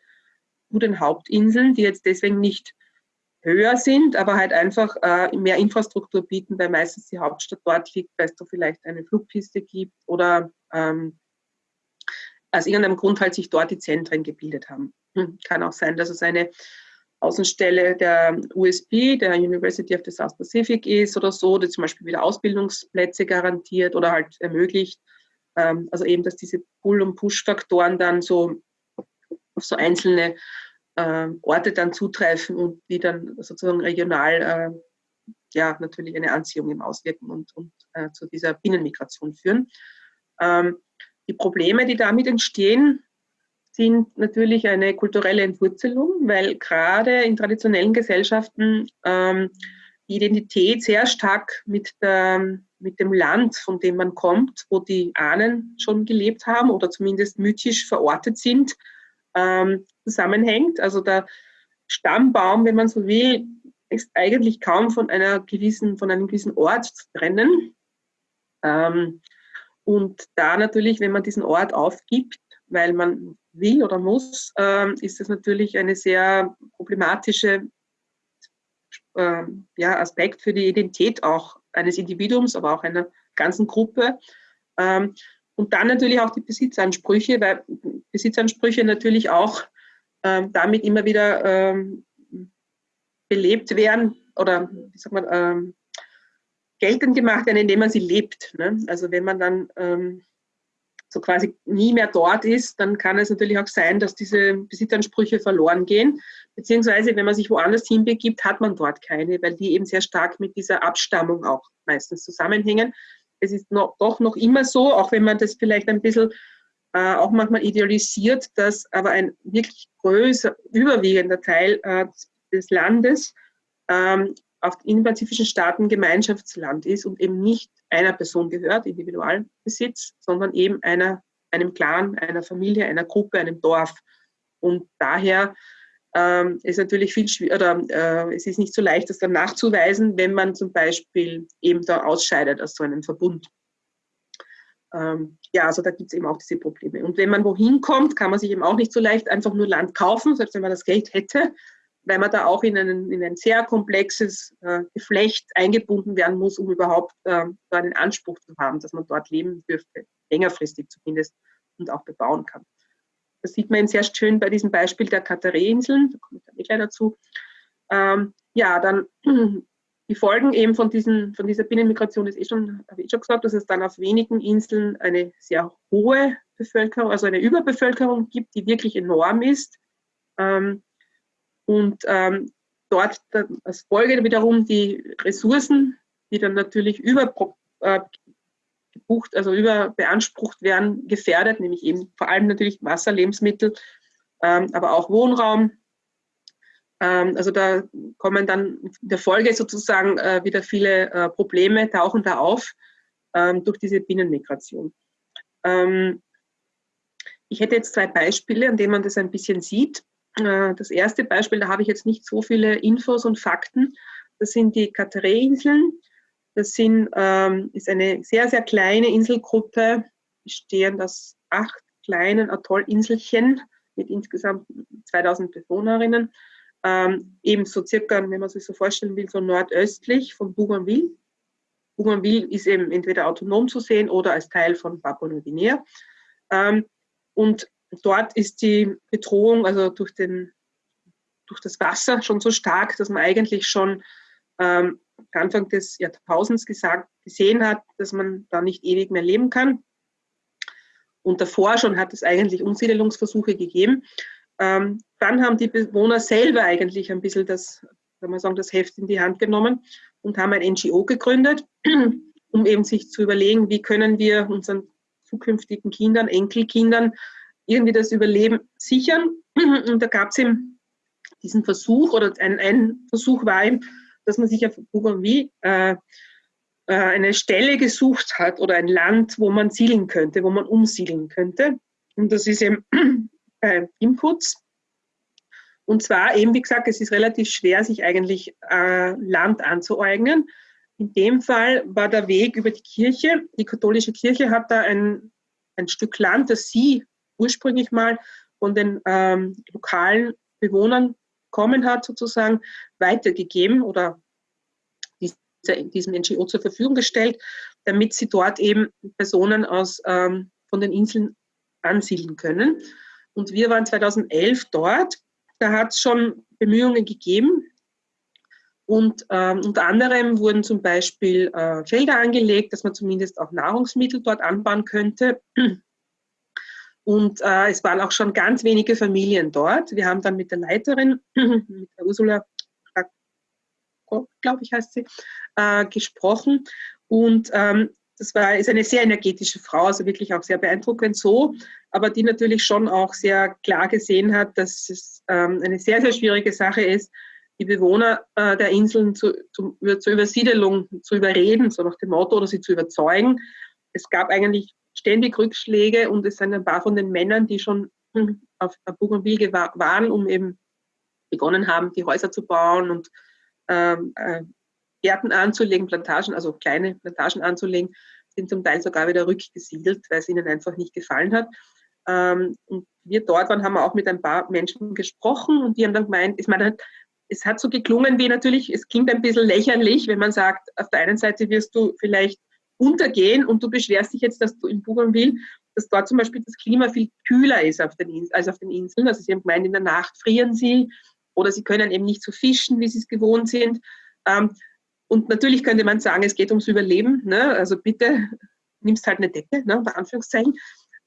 zu den Hauptinseln, die jetzt deswegen nicht höher sind, aber halt einfach äh, mehr Infrastruktur bieten, weil meistens die Hauptstadt dort liegt, weil es da vielleicht eine Flugpiste gibt oder ähm, aus irgendeinem Grund halt sich dort die Zentren gebildet haben. Hm, kann auch sein, dass es eine Außenstelle der USB, der University of the South Pacific ist oder so, die zum Beispiel wieder Ausbildungsplätze garantiert oder halt ermöglicht. Ähm, also eben, dass diese Pull- und Push-Faktoren dann so auf so einzelne äh, Orte dann zutreffen und die dann sozusagen regional äh, ja natürlich eine Anziehung im Auswirken und, und äh, zu dieser Binnenmigration führen. Ähm, die Probleme, die damit entstehen, sind natürlich eine kulturelle Entwurzelung, weil gerade in traditionellen Gesellschaften ähm, die Identität sehr stark mit, der, mit dem Land, von dem man kommt, wo die Ahnen schon gelebt haben oder zumindest mythisch verortet sind, ähm, zusammenhängt. Also der Stammbaum, wenn man so will, ist eigentlich kaum von einer gewissen, von einem gewissen Ort zu trennen. Ähm, und da natürlich, wenn man diesen Ort aufgibt, weil man will oder muss, ähm, ist das natürlich eine sehr problematische ähm, ja, Aspekt für die Identität auch eines Individuums, aber auch einer ganzen Gruppe. Ähm, und dann natürlich auch die Besitzansprüche, weil Besitzansprüche natürlich auch ähm, damit immer wieder ähm, belebt werden oder wie sagt man, ähm, geltend gemacht werden, indem man sie lebt. Ne? Also wenn man dann ähm, so quasi nie mehr dort ist, dann kann es natürlich auch sein, dass diese Besitzansprüche verloren gehen. Beziehungsweise, wenn man sich woanders hinbegibt, hat man dort keine, weil die eben sehr stark mit dieser Abstammung auch meistens zusammenhängen es ist noch, doch noch immer so, auch wenn man das vielleicht ein bisschen äh, auch manchmal idealisiert, dass aber ein wirklich größer, überwiegender Teil äh, des Landes ähm, auf den pazifischen Staaten Gemeinschaftsland ist und eben nicht einer Person gehört, Individualbesitz, sondern eben einer, einem Clan, einer Familie, einer Gruppe, einem Dorf. Und daher ähm, ist natürlich viel schwieriger, äh, es ist nicht so leicht, das dann nachzuweisen, wenn man zum Beispiel eben da ausscheidet aus so einem Verbund. Ähm, ja, also da gibt es eben auch diese Probleme. Und wenn man wohin kommt, kann man sich eben auch nicht so leicht einfach nur Land kaufen, selbst wenn man das Geld hätte, weil man da auch in, einen, in ein sehr komplexes äh, Geflecht eingebunden werden muss, um überhaupt äh, da einen Anspruch zu haben, dass man dort leben dürfte, längerfristig zumindest, und auch bebauen kann. Das sieht man eben sehr schön bei diesem Beispiel der Kataré-Inseln, da komme ich dann eh gleich dazu. Ähm, ja, dann die Folgen eben von, diesen, von dieser Binnenmigration ist eh schon, habe ich schon gesagt, dass es dann auf wenigen Inseln eine sehr hohe Bevölkerung, also eine Überbevölkerung gibt, die wirklich enorm ist. Ähm, und ähm, dort als Folge wiederum die Ressourcen, die dann natürlich übergebucht, äh, also überbeansprucht werden, gefährdet, nämlich eben vor allem natürlich Wasser, Lebensmittel, ähm, aber auch Wohnraum, ähm, also da kommen dann in der Folge sozusagen äh, wieder viele äh, Probleme, tauchen da auf ähm, durch diese Binnenmigration. Ähm, ich hätte jetzt zwei Beispiele, an denen man das ein bisschen sieht. Äh, das erste Beispiel, da habe ich jetzt nicht so viele Infos und Fakten. Das sind die Carteret-Inseln. Das sind, ist eine sehr, sehr kleine Inselgruppe, bestehend aus acht kleinen Atollinselchen mit insgesamt 2000 Bewohnerinnen ähm, eben so circa, wenn man sich so vorstellen will, so nordöstlich von Bougainville. Bougainville ist eben entweder autonom zu sehen oder als Teil von Papua-Neuguinea. Ähm, und dort ist die Bedrohung also durch, den, durch das Wasser schon so stark, dass man eigentlich schon ähm, Anfang des Jahrtausends gesagt, gesehen hat, dass man da nicht ewig mehr leben kann. Und davor schon hat es eigentlich Umsiedelungsversuche gegeben. Ähm, dann haben die Bewohner selber eigentlich ein bisschen das, kann man sagen, das Heft in die Hand genommen und haben ein NGO gegründet, um eben sich zu überlegen, wie können wir unseren zukünftigen Kindern, Enkelkindern irgendwie das Überleben sichern. Und da gab es eben diesen Versuch, oder ein, ein Versuch war eben, dass man sich auf Bougainville äh, äh, eine Stelle gesucht hat oder ein Land, wo man siedeln könnte, wo man umsiedeln könnte. Und das ist eben äh, Inputs. Und zwar eben, wie gesagt, es ist relativ schwer, sich eigentlich äh, Land anzueignen. In dem Fall war der Weg über die Kirche. Die katholische Kirche hat da ein, ein Stück Land, das sie ursprünglich mal von den ähm, lokalen Bewohnern kommen hat, sozusagen weitergegeben oder diesem NGO zur Verfügung gestellt, damit sie dort eben Personen aus, ähm, von den Inseln ansiedeln können. Und wir waren 2011 dort. Da hat es schon Bemühungen gegeben. Und ähm, unter anderem wurden zum Beispiel äh, Felder angelegt, dass man zumindest auch Nahrungsmittel dort anbauen könnte. Und äh, es waren auch schon ganz wenige Familien dort. Wir haben dann mit der Leiterin, mit der Ursula, glaube ich heißt sie, äh, gesprochen. Und ähm, das war, ist eine sehr energetische Frau, also wirklich auch sehr beeindruckend so, aber die natürlich schon auch sehr klar gesehen hat, dass es ähm, eine sehr, sehr schwierige Sache ist, die Bewohner äh, der Inseln zu, zu, zur Übersiedelung zu überreden, so nach dem Motto, oder sie zu überzeugen. Es gab eigentlich ständig Rückschläge und es sind ein paar von den Männern, die schon auf Bougainville waren, um eben begonnen haben, die Häuser zu bauen und ähm, äh, Gärten anzulegen, Plantagen, also kleine Plantagen anzulegen, sind zum Teil sogar wieder rückgesiedelt, weil es ihnen einfach nicht gefallen hat. Ähm, und wir dort waren, haben wir auch mit ein paar Menschen gesprochen und die haben dann gemeint, ich meine, es hat so geklungen wie natürlich, es klingt ein bisschen lächerlich, wenn man sagt, auf der einen Seite wirst du vielleicht untergehen und du beschwerst dich jetzt, dass du in Bougainville, dass dort zum Beispiel das Klima viel kühler ist auf den, als auf den Inseln. Also sie haben gemeint, in der Nacht frieren sie oder sie können eben nicht so fischen, wie sie es gewohnt sind. Ähm, und natürlich könnte man sagen, es geht ums Überleben. Ne? Also bitte nimmst halt eine Decke, ne? unter Anführungszeichen.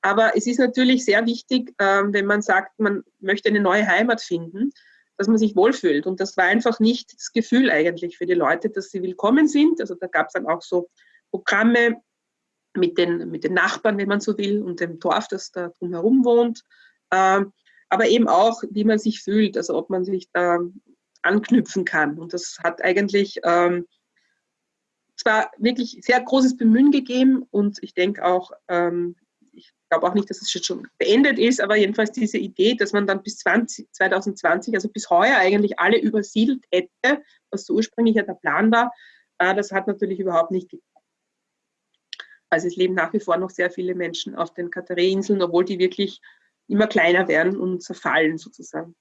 Aber es ist natürlich sehr wichtig, ähm, wenn man sagt, man möchte eine neue Heimat finden, dass man sich wohlfühlt. Und das war einfach nicht das Gefühl eigentlich für die Leute, dass sie willkommen sind. Also da gab es dann auch so Programme mit den, mit den Nachbarn, wenn man so will, und dem Dorf, das da drumherum wohnt. Ähm, aber eben auch, wie man sich fühlt, also ob man sich da anknüpfen kann. Und das hat eigentlich ähm, zwar wirklich sehr großes Bemühen gegeben und ich denke auch, ähm, ich glaube auch nicht, dass es jetzt schon beendet ist, aber jedenfalls diese Idee, dass man dann bis 20, 2020, also bis heuer eigentlich alle übersiedelt hätte, was so ursprünglich ja der Plan war, äh, das hat natürlich überhaupt nicht geklappt. Also es leben nach wie vor noch sehr viele Menschen auf den Kataré-Inseln, obwohl die wirklich immer kleiner werden und zerfallen sozusagen.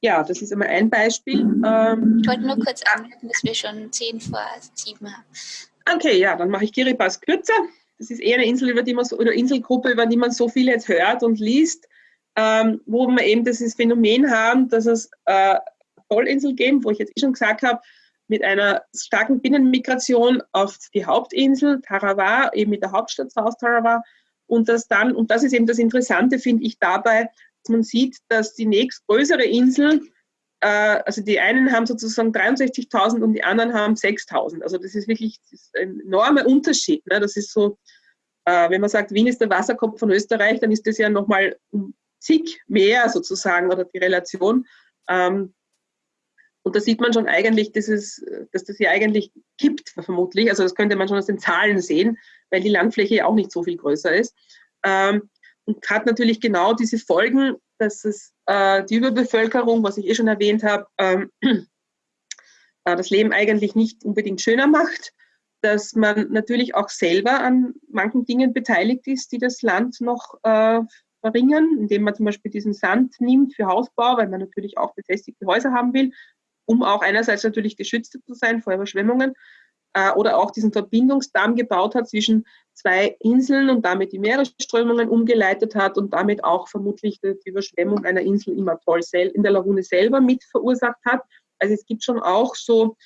ja, das ist einmal ein Beispiel. Ähm, ich wollte nur kurz anmerken, dass wir schon 10 vor 7 haben. Okay, ja, dann mache ich Kiribati kürzer. Das ist eher eine Insel, über die man so, oder Inselgruppe, über die man so viel jetzt hört und liest, ähm, wo wir eben dieses Phänomen haben, dass es äh, Vollinsel geben, wo ich jetzt eh schon gesagt habe, mit einer starken Binnenmigration auf die Hauptinsel Tarawa, eben mit der Hauptstadt South Tarawa. Und das dann, und das ist eben das Interessante, finde ich dabei, dass man sieht, dass die nächstgrößere Insel, äh, also die einen haben sozusagen 63.000 und die anderen haben 6.000. Also das ist wirklich das ist ein enormer Unterschied. Ne? Das ist so, äh, wenn man sagt, Wien ist der Wasserkopf von Österreich, dann ist das ja nochmal um zig mehr sozusagen oder die Relation. Ähm, und da sieht man schon eigentlich, dass, es, dass das hier eigentlich kippt, vermutlich. Also das könnte man schon aus den Zahlen sehen, weil die Landfläche auch nicht so viel größer ist. Ähm, und hat natürlich genau diese Folgen, dass es äh, die Überbevölkerung, was ich eh schon erwähnt habe, ähm, äh, das Leben eigentlich nicht unbedingt schöner macht, dass man natürlich auch selber an manchen Dingen beteiligt ist, die das Land noch äh, verringern, indem man zum Beispiel diesen Sand nimmt für Hausbau, weil man natürlich auch befestigte Häuser haben will, um auch einerseits natürlich geschützt zu sein vor Überschwemmungen, äh, oder auch diesen Verbindungsdamm gebaut hat zwischen zwei Inseln und damit die Meeresströmungen umgeleitet hat und damit auch vermutlich die Überschwemmung einer Insel im Atoll in der Lagune selber mit verursacht hat. Also es gibt schon auch so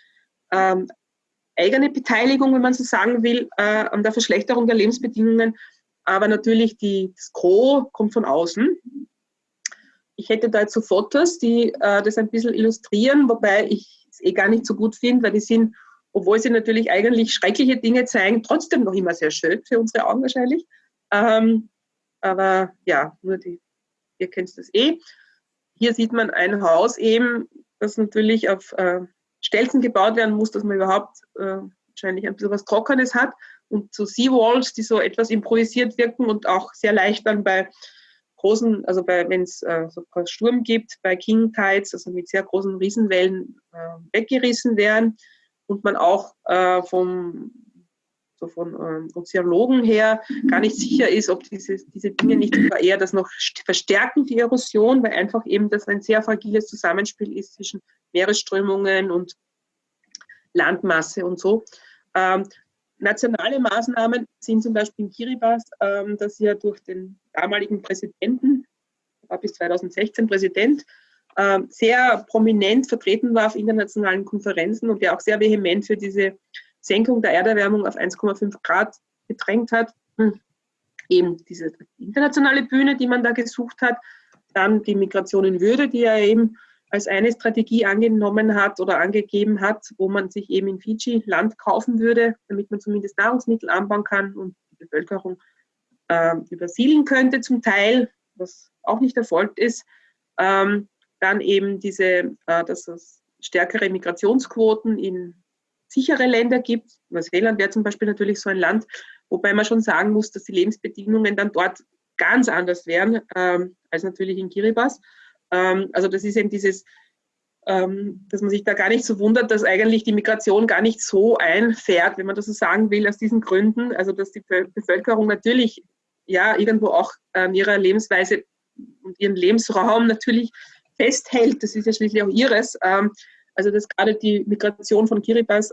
ähm, eigene Beteiligung, wenn man so sagen will, äh, an der Verschlechterung der Lebensbedingungen. Aber natürlich die, das Gros kommt von außen. Ich hätte da jetzt so Fotos, die äh, das ein bisschen illustrieren, wobei ich es eh gar nicht so gut finde, weil die sind obwohl sie natürlich eigentlich schreckliche Dinge zeigen, trotzdem noch immer sehr schön für unsere Augen wahrscheinlich. Ähm, aber ja, nur die, ihr kennt das eh. Hier sieht man ein Haus eben, das natürlich auf äh, Stelzen gebaut werden muss, dass man überhaupt äh, wahrscheinlich ein bisschen was Trockenes hat. Und so Seawalls, die so etwas improvisiert wirken und auch sehr leicht dann bei großen, also wenn es äh, so Sturm gibt, bei King Tides, also mit sehr großen Riesenwellen äh, weggerissen werden und man auch äh, vom, so von ähm, Ozeologen her gar nicht sicher ist, ob diese, diese Dinge nicht eher das noch verstärken, die Erosion, weil einfach eben das ein sehr fragiles Zusammenspiel ist zwischen Meeresströmungen und Landmasse und so. Ähm, nationale Maßnahmen sind zum Beispiel in Kiribati, ähm, dass ja durch den damaligen Präsidenten, war bis 2016 Präsident, ähm, sehr prominent vertreten war auf internationalen Konferenzen und der auch sehr vehement für diese Senkung der Erderwärmung auf 1,5 Grad gedrängt hat. Hm. Eben diese internationale Bühne, die man da gesucht hat, dann die Migration in Würde, die er eben als eine Strategie angenommen hat oder angegeben hat, wo man sich eben in Fiji Land kaufen würde, damit man zumindest Nahrungsmittel anbauen kann und die Bevölkerung äh, übersiedeln könnte zum Teil, was auch nicht erfolgt ist. Ähm, dann eben diese, äh, dass es stärkere Migrationsquoten in sichere Länder gibt. Neuseeland wäre zum Beispiel natürlich so ein Land, wobei man schon sagen muss, dass die Lebensbedingungen dann dort ganz anders wären ähm, als natürlich in Kiribati. Ähm, also das ist eben dieses, ähm, dass man sich da gar nicht so wundert, dass eigentlich die Migration gar nicht so einfährt, wenn man das so sagen will, aus diesen Gründen. Also dass die Bevölkerung natürlich ja irgendwo auch ähm, ihrer Lebensweise und ihren Lebensraum natürlich festhält, das ist ja schließlich auch ihres, also dass gerade die Migration von Kiribati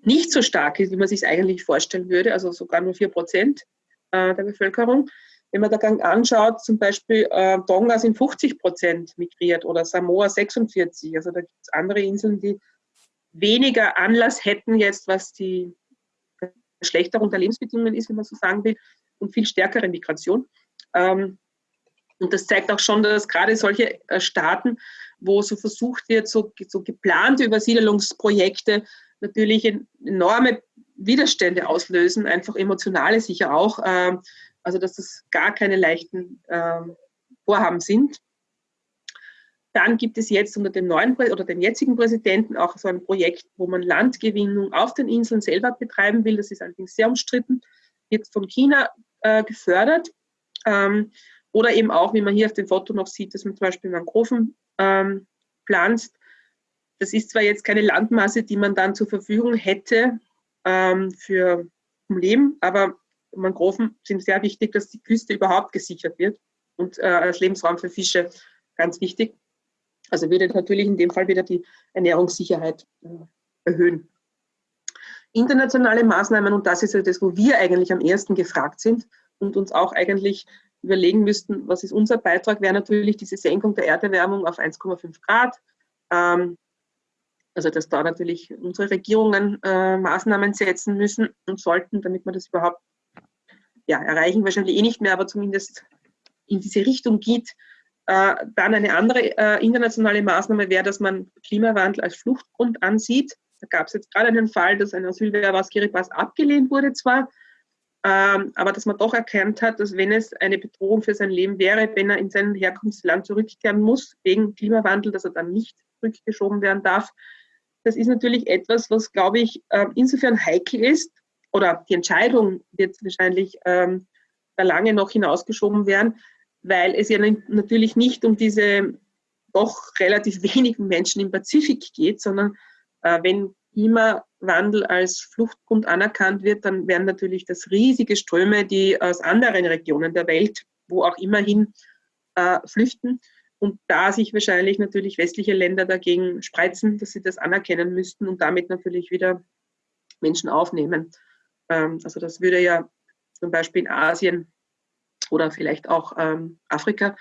nicht so stark ist, wie man sich es eigentlich vorstellen würde, also sogar nur 4 Prozent äh, der Bevölkerung. Wenn man da anschaut, zum Beispiel äh, Tonga sind 50 Prozent migriert oder Samoa 46. Also da gibt es andere Inseln, die weniger Anlass hätten jetzt, was die Verschlechterung der Lebensbedingungen ist, wenn man so sagen will, und viel stärkere Migration. Ähm, und das zeigt auch schon, dass gerade solche äh, Staaten, wo so versucht wird, so, so geplante Übersiedelungsprojekte natürlich enorme Widerstände auslösen, einfach emotionale sicher auch. Ähm, also dass das gar keine leichten ähm, Vorhaben sind. Dann gibt es jetzt unter dem neuen oder dem jetzigen Präsidenten auch so ein Projekt, wo man Landgewinnung auf den Inseln selber betreiben will. Das ist allerdings sehr umstritten, wird von China äh, gefördert. Ähm, oder eben auch, wie man hier auf dem Foto noch sieht, dass man zum Beispiel Mangroven ähm, pflanzt. Das ist zwar jetzt keine Landmasse, die man dann zur Verfügung hätte ähm, für Leben, aber Mangroven sind sehr wichtig, dass die Küste überhaupt gesichert wird und äh, als Lebensraum für Fische ganz wichtig. Also würde natürlich in dem Fall wieder die Ernährungssicherheit äh, erhöhen. Internationale Maßnahmen, und das ist ja das, wo wir eigentlich am ersten gefragt sind und uns auch eigentlich überlegen müssten, was ist unser Beitrag, wäre natürlich diese Senkung der Erderwärmung auf 1,5 Grad. Ähm, also dass da natürlich unsere Regierungen äh, Maßnahmen setzen müssen und sollten, damit wir das überhaupt ja, erreichen, wahrscheinlich eh nicht mehr, aber zumindest in diese Richtung geht. Äh, dann eine andere äh, internationale Maßnahme wäre, dass man Klimawandel als Fluchtgrund ansieht. Da gab es jetzt gerade einen Fall, dass ein Asylbewerber aus Kiribati abgelehnt wurde zwar, ähm, aber dass man doch erkannt hat, dass wenn es eine Bedrohung für sein Leben wäre, wenn er in sein Herkunftsland zurückkehren muss, wegen Klimawandel, dass er dann nicht zurückgeschoben werden darf. Das ist natürlich etwas, was, glaube ich, äh, insofern heikel ist, oder die Entscheidung wird wahrscheinlich ähm, lange noch hinausgeschoben werden, weil es ja natürlich nicht um diese doch relativ wenigen Menschen im Pazifik geht, sondern äh, wenn Klimawandel als Fluchtgrund anerkannt wird, dann werden natürlich das riesige Ströme, die aus anderen Regionen der Welt, wo auch immerhin äh, flüchten. Und da sich wahrscheinlich natürlich westliche Länder dagegen spreizen, dass sie das anerkennen müssten und damit natürlich wieder Menschen aufnehmen. Ähm, also das würde ja zum Beispiel in Asien oder vielleicht auch ähm, Afrika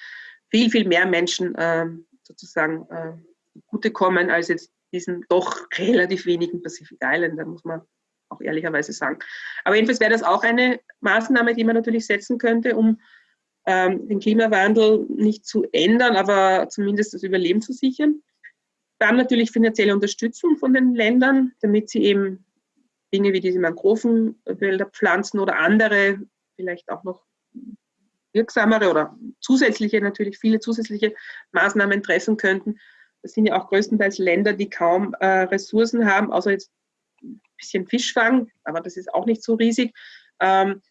viel, viel mehr Menschen ähm, sozusagen äh, kommen als jetzt diesen doch relativ wenigen Pacific Island, da muss man auch ehrlicherweise sagen. Aber jedenfalls wäre das auch eine Maßnahme, die man natürlich setzen könnte, um ähm, den Klimawandel nicht zu ändern, aber zumindest das Überleben zu sichern. Dann natürlich finanzielle Unterstützung von den Ländern, damit sie eben Dinge wie diese Mangrovenwälder pflanzen oder andere, vielleicht auch noch wirksamere oder zusätzliche, natürlich viele zusätzliche Maßnahmen treffen könnten. Das sind ja auch größtenteils Länder, die kaum äh, Ressourcen haben, außer jetzt ein bisschen Fischfang, aber das ist auch nicht so riesig. Ähm,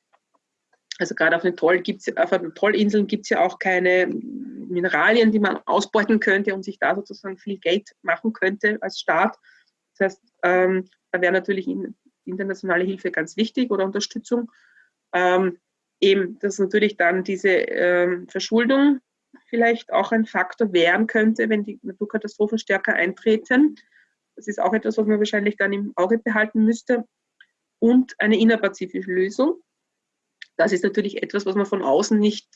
also gerade auf den, Trollinseln gibt es ja auch keine Mineralien, die man ausbeuten könnte und sich da sozusagen viel Geld machen könnte als Staat. Das heißt, ähm, da wäre natürlich internationale Hilfe ganz wichtig oder Unterstützung. Ähm, eben, dass natürlich dann diese ähm, Verschuldung vielleicht auch ein Faktor werden könnte, wenn die Naturkatastrophen stärker eintreten. Das ist auch etwas, was man wahrscheinlich dann im Auge behalten müsste. Und eine innerpazifische Lösung. Das ist natürlich etwas, was man von außen nicht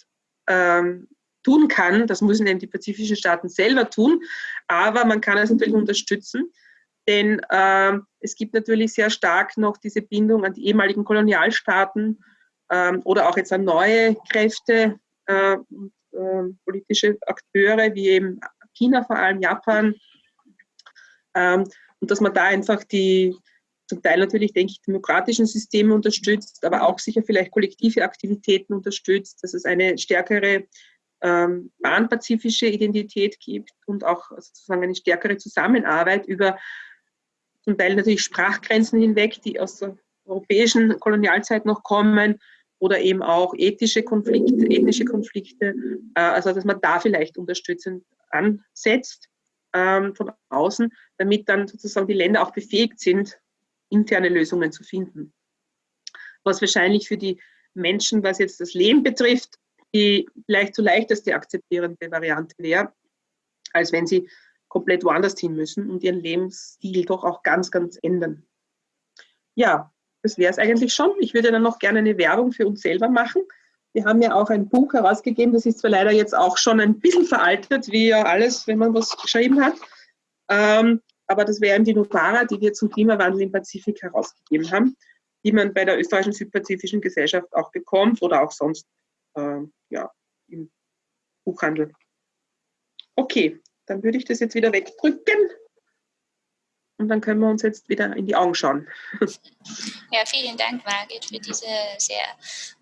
ähm, tun kann. Das müssen eben die pazifischen Staaten selber tun. Aber man kann es natürlich unterstützen. Denn äh, es gibt natürlich sehr stark noch diese Bindung an die ehemaligen Kolonialstaaten ähm, oder auch jetzt an neue Kräfte äh, äh, politische Akteure wie eben China, vor allem Japan. Ähm, und dass man da einfach die zum Teil natürlich, denke ich, demokratischen Systeme unterstützt, aber auch sicher vielleicht kollektive Aktivitäten unterstützt, dass es eine stärkere ähm, panpazifische Identität gibt und auch sozusagen eine stärkere Zusammenarbeit über zum Teil natürlich Sprachgrenzen hinweg, die aus der europäischen Kolonialzeit noch kommen oder eben auch ethische Konflikte, ethnische Konflikte, äh, also dass man da vielleicht unterstützend ansetzt ähm, von außen, damit dann sozusagen die Länder auch befähigt sind, interne Lösungen zu finden. Was wahrscheinlich für die Menschen, was jetzt das Leben betrifft, die vielleicht zu leichteste akzeptierende Variante wäre, als wenn sie komplett woanders hin müssen und ihren Lebensstil doch auch ganz, ganz ändern. Ja, das wäre es eigentlich schon. Ich würde dann noch gerne eine Werbung für uns selber machen. Wir haben ja auch ein Buch herausgegeben, das ist zwar leider jetzt auch schon ein bisschen veraltet, wie ja alles, wenn man was geschrieben hat. Ähm, aber das wäre die Novara, die wir zum Klimawandel im Pazifik herausgegeben haben, die man bei der österreichischen Südpazifischen Gesellschaft auch bekommt oder auch sonst äh, ja, im Buchhandel. Okay, dann würde ich das jetzt wieder wegdrücken und dann können wir uns jetzt wieder in die Augen schauen. Ja, vielen Dank, Margit, für diese sehr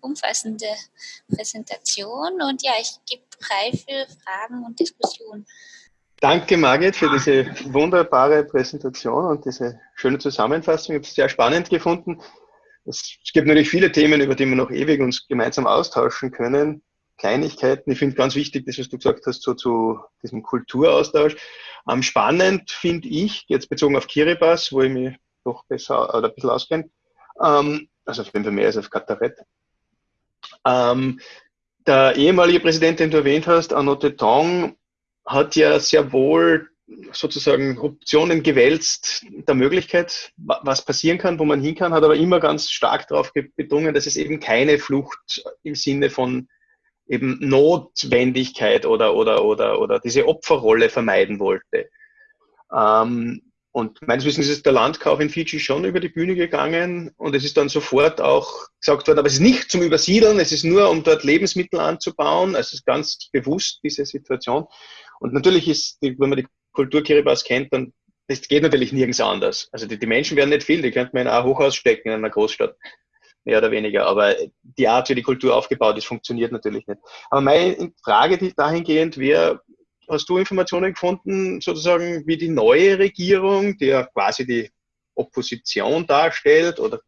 umfassende Präsentation. Und ja, ich gebe frei für Fragen und Diskussionen. Danke, Margit, für diese wunderbare Präsentation und diese schöne Zusammenfassung. Ich habe es sehr spannend gefunden. Es gibt natürlich viele Themen, über die wir noch ewig uns gemeinsam austauschen können. Kleinigkeiten. Ich finde ganz wichtig, das, was du gesagt hast, so zu diesem Kulturaustausch. Ähm, spannend finde ich, jetzt bezogen auf Kiribati, wo ich mich doch besser oder ein bisschen auskenne, ähm, also auf jeden Fall mehr als auf Kataret. Ähm, der ehemalige Präsident, den du erwähnt hast, Anote Tong, hat ja sehr wohl sozusagen Optionen gewälzt der Möglichkeit, was passieren kann, wo man hin kann, hat aber immer ganz stark darauf betungen, dass es eben keine Flucht im Sinne von eben Notwendigkeit oder, oder, oder, oder diese Opferrolle vermeiden wollte. Ähm, und meines Wissens ist der Landkauf in Fiji schon über die Bühne gegangen und es ist dann sofort auch gesagt worden, aber es ist nicht zum Übersiedeln, es ist nur, um dort Lebensmittel anzubauen. Also es ist ganz bewusst diese Situation. Und natürlich ist, wenn man die Kultur Kiribati kennt, dann das geht natürlich nirgends anders. Also die, die Menschen werden nicht viel, die könnte man in ein Hochhaus stecken in einer Großstadt, mehr oder weniger. Aber die Art, wie die Kultur aufgebaut ist, funktioniert natürlich nicht. Aber meine Frage die dahingehend wäre, hast du Informationen gefunden, sozusagen, wie die neue Regierung, die ja quasi die Opposition darstellt oder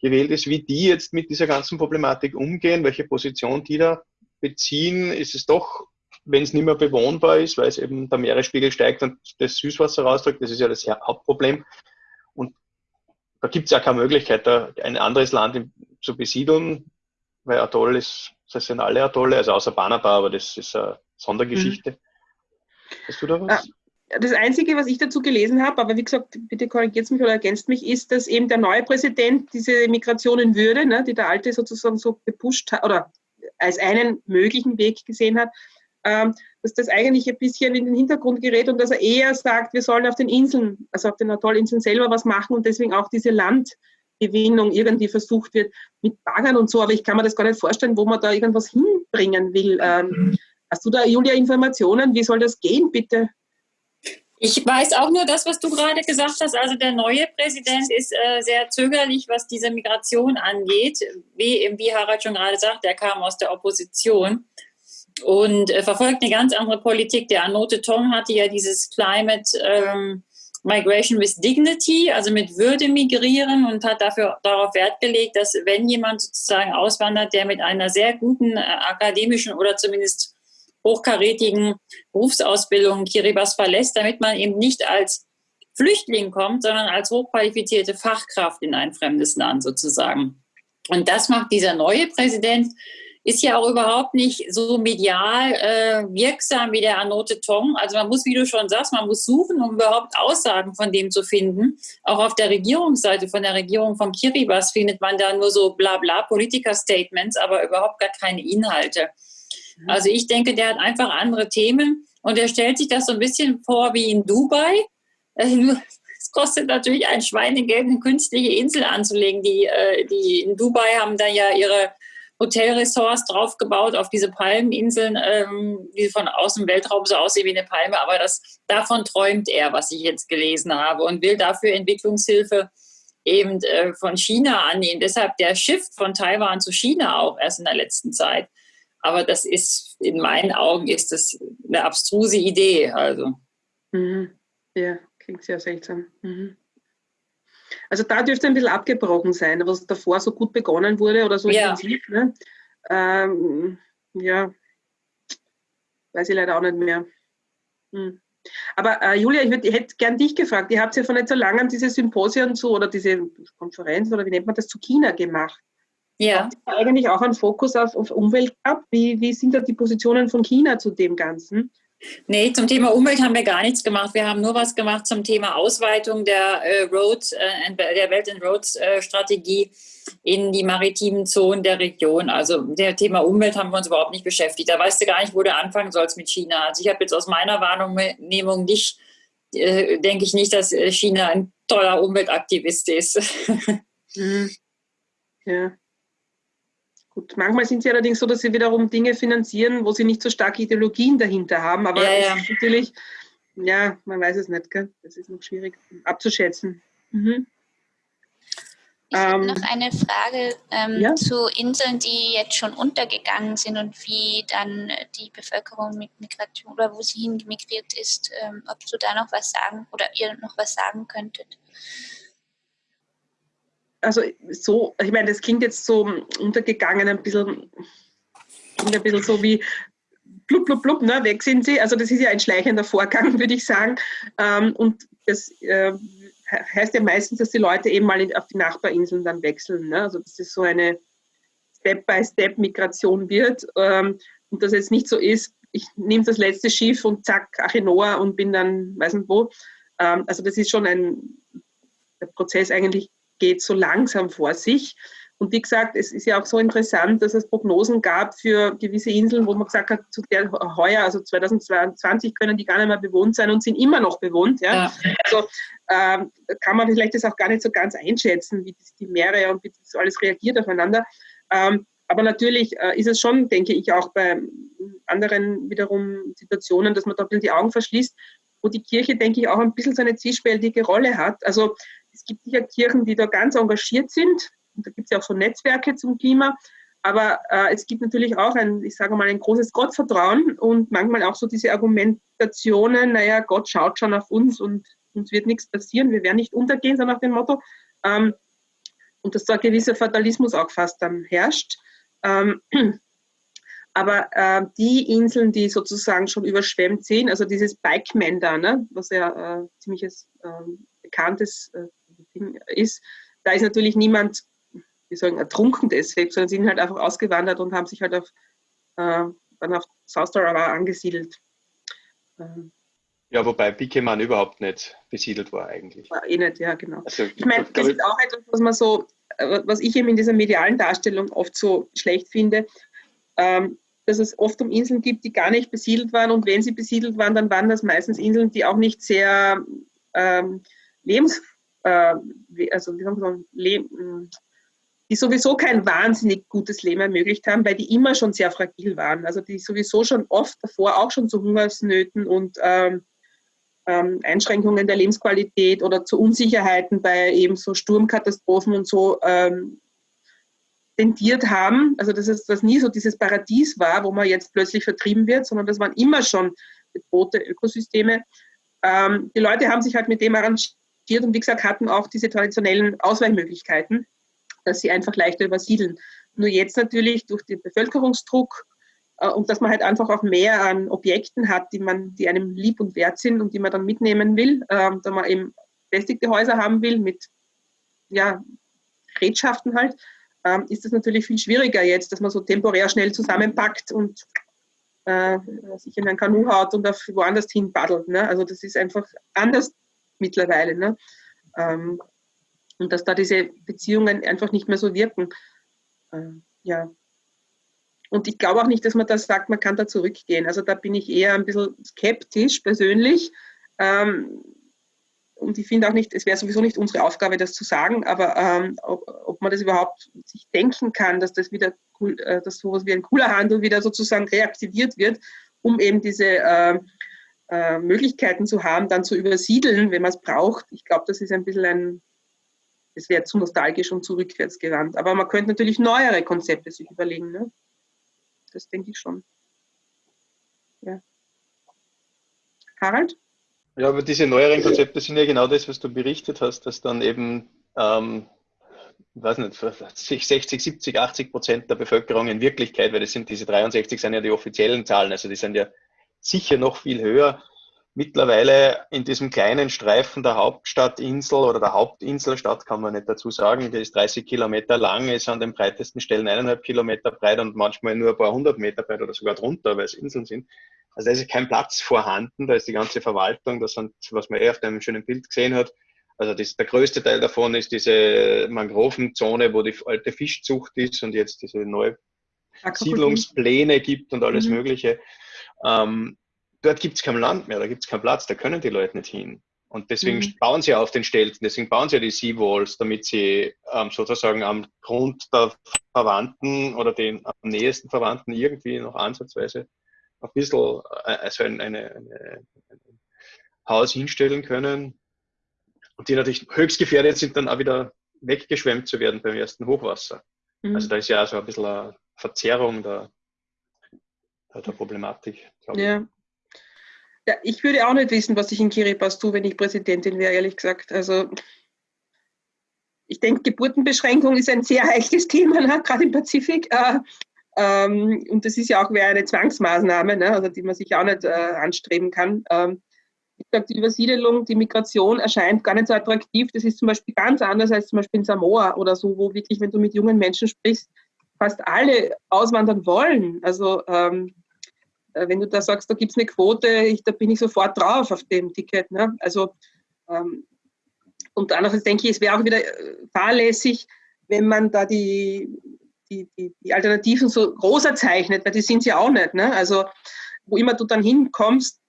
gewählt ist, wie die jetzt mit dieser ganzen Problematik umgehen, welche Position die da beziehen? Ist es doch, wenn es nicht mehr bewohnbar ist, weil es eben der Meeresspiegel steigt und das Süßwasser rausdrückt, das ist ja das Hauptproblem. Und da gibt es ja keine Möglichkeit, da ein anderes Land zu besiedeln, weil Atoll ist, das sind alle Atolle, also außer Banaba, aber das ist eine Sondergeschichte. Mhm. Hast du da was? Ah, das Einzige, was ich dazu gelesen habe, aber wie gesagt, bitte korrigiert mich oder ergänzt mich, ist, dass eben der neue Präsident diese Migration in Würde, ne, die der alte sozusagen so gepusht hat oder als einen möglichen Weg gesehen hat, ähm, dass das eigentlich ein bisschen in den Hintergrund gerät und dass er eher sagt, wir sollen auf den Inseln, also auf den Atollinseln selber was machen und deswegen auch diese Landgewinnung irgendwie versucht wird mit Baggern und so, aber ich kann mir das gar nicht vorstellen, wo man da irgendwas hinbringen will. Ähm, Hast du da, Julia, Informationen? Wie soll das gehen, bitte? Ich weiß auch nur das, was du gerade gesagt hast. Also der neue Präsident ist äh, sehr zögerlich, was diese Migration angeht. Wie, wie Harald schon gerade sagt, er kam aus der Opposition und äh, verfolgt eine ganz andere Politik. Der Anote Tong hatte ja dieses Climate ähm, Migration with Dignity, also mit Würde migrieren und hat dafür darauf Wert gelegt, dass wenn jemand sozusagen auswandert, der mit einer sehr guten äh, akademischen oder zumindest hochkarätigen Berufsausbildung Kiribati verlässt, damit man eben nicht als Flüchtling kommt, sondern als hochqualifizierte Fachkraft in ein fremdes Land sozusagen. Und das macht dieser neue Präsident, ist ja auch überhaupt nicht so medial äh, wirksam wie der Anote Tong. Also man muss, wie du schon sagst, man muss suchen, um überhaupt Aussagen von dem zu finden. Auch auf der Regierungsseite von der Regierung von Kiribati findet man da nur so bla bla Politiker-Statements, aber überhaupt gar keine Inhalte. Mhm. Also ich denke, der hat einfach andere Themen und er stellt sich das so ein bisschen vor wie in Dubai. Äh, es kostet natürlich ein Schweinegeld, eine künstliche Insel anzulegen. Die, äh, die in Dubai haben da ja ihre Hotelressorts draufgebaut auf diese Palmeninseln, ähm, die von außen Weltraum so aussehen wie eine Palme. Aber das, davon träumt er, was ich jetzt gelesen habe, und will dafür Entwicklungshilfe eben äh, von China annehmen. Deshalb der Shift von Taiwan zu China auch erst in der letzten Zeit. Aber das ist, in meinen Augen, ist das eine abstruse Idee. Also. Mhm. Ja, klingt sehr seltsam. Mhm. Also da dürfte ein bisschen abgebrochen sein, was davor so gut begonnen wurde oder so ja. intensiv. Ne? Ähm, ja, weiß ich leider auch nicht mehr. Hm. Aber äh, Julia, ich, würd, ich hätte gern dich gefragt. Ihr habt ja vor nicht so langem diese Symposien zu oder diese Konferenz oder wie nennt man das zu China gemacht. Ja. Habt ihr eigentlich auch einen Fokus auf, auf Umwelt ab? Wie, wie sind da die Positionen von China zu dem Ganzen? Nee, zum Thema Umwelt haben wir gar nichts gemacht. Wir haben nur was gemacht zum Thema Ausweitung der, äh, Road, äh, der Belt and Roads äh, Strategie in die maritimen Zonen der Region. Also der Thema Umwelt haben wir uns überhaupt nicht beschäftigt. Da weißt du gar nicht, wo du anfangen sollst mit China. Also ich habe jetzt aus meiner Wahrnehmung nicht, äh, denke ich nicht, dass äh, China ein toller Umweltaktivist ist. mhm. Ja. Gut, manchmal sind sie allerdings so, dass sie wiederum Dinge finanzieren, wo sie nicht so starke Ideologien dahinter haben. Aber ja, ja. natürlich, ja, man weiß es nicht, gell? das ist noch schwierig abzuschätzen. Mhm. Ich habe ähm, noch eine Frage ähm, ja? zu Inseln, die jetzt schon untergegangen sind und wie dann die Bevölkerung mit Migration oder wo sie hingemigriert ist, ähm, ob du da noch was sagen oder ihr noch was sagen könntet also so, ich meine, das klingt jetzt so untergegangen, ein bisschen, ein bisschen so wie blub, blub, blub, ne, weg sind sie. Also das ist ja ein schleichender Vorgang, würde ich sagen. Ähm, und das äh, heißt ja meistens, dass die Leute eben mal auf die Nachbarinseln dann wechseln. Ne? Also dass es so eine Step-by-Step-Migration wird. Ähm, und dass es nicht so ist, ich nehme das letzte Schiff und zack, Achenoa und bin dann, weiß nicht wo. Ähm, also das ist schon ein, Prozess eigentlich geht so langsam vor sich. Und wie gesagt, es ist ja auch so interessant, dass es Prognosen gab für gewisse Inseln, wo man gesagt hat, zu der heuer, also 2022, können die gar nicht mehr bewohnt sein und sind immer noch bewohnt. Ja? ja. Also ähm, kann man vielleicht das auch gar nicht so ganz einschätzen, wie die Meere und wie das alles reagiert aufeinander. Ähm, aber natürlich äh, ist es schon, denke ich, auch bei anderen wiederum Situationen, dass man da ein bisschen die Augen verschließt, wo die Kirche, denke ich, auch ein bisschen so eine zwiespältige Rolle hat. Also es gibt sicher Kirchen, die da ganz engagiert sind, und da gibt es ja auch so Netzwerke zum Klima. Aber äh, es gibt natürlich auch ein, ich sage mal, ein großes Gottvertrauen und manchmal auch so diese Argumentationen, naja, Gott schaut schon auf uns und uns wird nichts passieren, wir werden nicht untergehen, so nach dem Motto. Ähm, und dass da ein gewisser Fatalismus auch fast dann herrscht. Ähm, aber äh, die Inseln, die sozusagen schon überschwemmt sind, also dieses Bikeman da, ne, was ja äh, ziemliches äh, bekanntes äh, ist, da ist natürlich niemand wie sagen, ertrunken deswegen, sondern sind halt einfach ausgewandert und haben sich halt auf, äh, dann auf South Tarawa angesiedelt. Ähm, ja, wobei Bikeman überhaupt nicht besiedelt war eigentlich. War eh nicht, ja, genau. Also, ich meine, das ist auch etwas, was man so, was ich eben in dieser medialen Darstellung oft so schlecht finde, ähm, dass es oft um Inseln gibt, die gar nicht besiedelt waren und wenn sie besiedelt waren, dann waren das meistens Inseln, die auch nicht sehr ähm, lebens, äh, also wie sagen wir die sowieso kein wahnsinnig gutes Leben ermöglicht haben, weil die immer schon sehr fragil waren. Also die sowieso schon oft davor auch schon zu Hungersnöten und ähm, ähm, Einschränkungen der Lebensqualität oder zu Unsicherheiten bei eben so Sturmkatastrophen und so ähm, tendiert haben. Also dass es das nie so dieses Paradies war, wo man jetzt plötzlich vertrieben wird, sondern das waren immer schon bedrohte Ökosysteme. Ähm, die Leute haben sich halt mit dem arrangiert und wie gesagt hatten auch diese traditionellen Ausweichmöglichkeiten dass sie einfach leichter übersiedeln. Nur jetzt natürlich durch den Bevölkerungsdruck äh, und dass man halt einfach auch mehr an Objekten hat, die man, die einem lieb und wert sind und die man dann mitnehmen will, äh, da man eben befestigte Häuser haben will mit ja, Gerätschaften halt, äh, ist es natürlich viel schwieriger jetzt, dass man so temporär schnell zusammenpackt und äh, sich in ein Kanu haut und auf woanders hin paddelt. Ne? Also das ist einfach anders mittlerweile. Ne? Ähm, und dass da diese Beziehungen einfach nicht mehr so wirken. Äh, ja. Und ich glaube auch nicht, dass man das sagt, man kann da zurückgehen. Also da bin ich eher ein bisschen skeptisch persönlich. Ähm, und ich finde auch nicht, es wäre sowieso nicht unsere Aufgabe, das zu sagen, aber ähm, ob, ob, man das überhaupt sich denken kann, dass das wieder cool, äh, dass sowas wie ein cooler Handel wieder sozusagen reaktiviert wird, um eben diese äh, äh, Möglichkeiten zu haben, dann zu übersiedeln, wenn man es braucht. Ich glaube, das ist ein bisschen ein, das wäre zu nostalgisch und zu rückwärts gewandt. Aber man könnte natürlich neuere Konzepte sich überlegen. Ne? Das denke ich schon. Ja. Harald? Ja, aber diese neueren Konzepte sind ja genau das, was du berichtet hast, dass dann eben, ähm, weiß nicht, 60, 70, 80 Prozent der Bevölkerung in Wirklichkeit, weil das sind diese 63 sind ja die offiziellen Zahlen, also die sind ja sicher noch viel höher, mittlerweile in diesem kleinen Streifen der Hauptstadtinsel oder der Hauptinselstadt, kann man nicht dazu sagen, die ist 30 Kilometer lang, ist an den breitesten Stellen eineinhalb Kilometer breit und manchmal nur ein paar hundert Meter breit oder sogar drunter, weil es Inseln sind. Also da ist kein Platz vorhanden, da ist die ganze Verwaltung, das sind, was man eh auf dem schönen Bild gesehen hat, also das, der größte Teil davon ist diese Mangrovenzone, wo die alte Fischzucht ist und jetzt diese neue Siedlungspläne gibt und alles mhm. Mögliche. Ähm, dort gibt es kein Land mehr, da gibt es keinen Platz, da können die Leute nicht hin. Und deswegen mhm. bauen sie auf den Stelzen, deswegen bauen sie ja die Seawalls, damit sie ähm, sozusagen am Grund der Verwandten oder den am nächsten Verwandten irgendwie noch ansatzweise ein bisschen äh, also ein, eine, eine, ein Haus hinstellen können. Und die natürlich höchst gefährdet sind, dann auch wieder weggeschwemmt zu werden beim ersten Hochwasser. Mhm. Also da ist ja so ein bisschen eine Verzerrung der, der Problematik. Ja. Ja, ich würde auch nicht wissen, was ich in Kiribati tue, wenn ich Präsidentin wäre, ehrlich gesagt. Also ich denke, Geburtenbeschränkung ist ein sehr heikles Thema, ne? gerade im Pazifik. Äh, ähm, und das ist ja auch eine Zwangsmaßnahme, ne? also die man sich auch nicht äh, anstreben kann. Ähm, ich sage, die Übersiedelung, die Migration erscheint gar nicht so attraktiv. Das ist zum Beispiel ganz anders als zum Beispiel in Samoa oder so, wo wirklich, wenn du mit jungen Menschen sprichst, fast alle auswandern wollen. Also ähm, äh, wenn du da sagst, da gibt es eine Quote, ich, da bin ich sofort drauf auf dem Ticket. Ne? Also, ähm, und andererseits denke ich, es wäre auch wieder äh, fahrlässig, wenn man da die, die, die, die Alternativen so großer zeichnet, weil die sind sie auch nicht. Ne? Also, wo immer du dann hinkommst,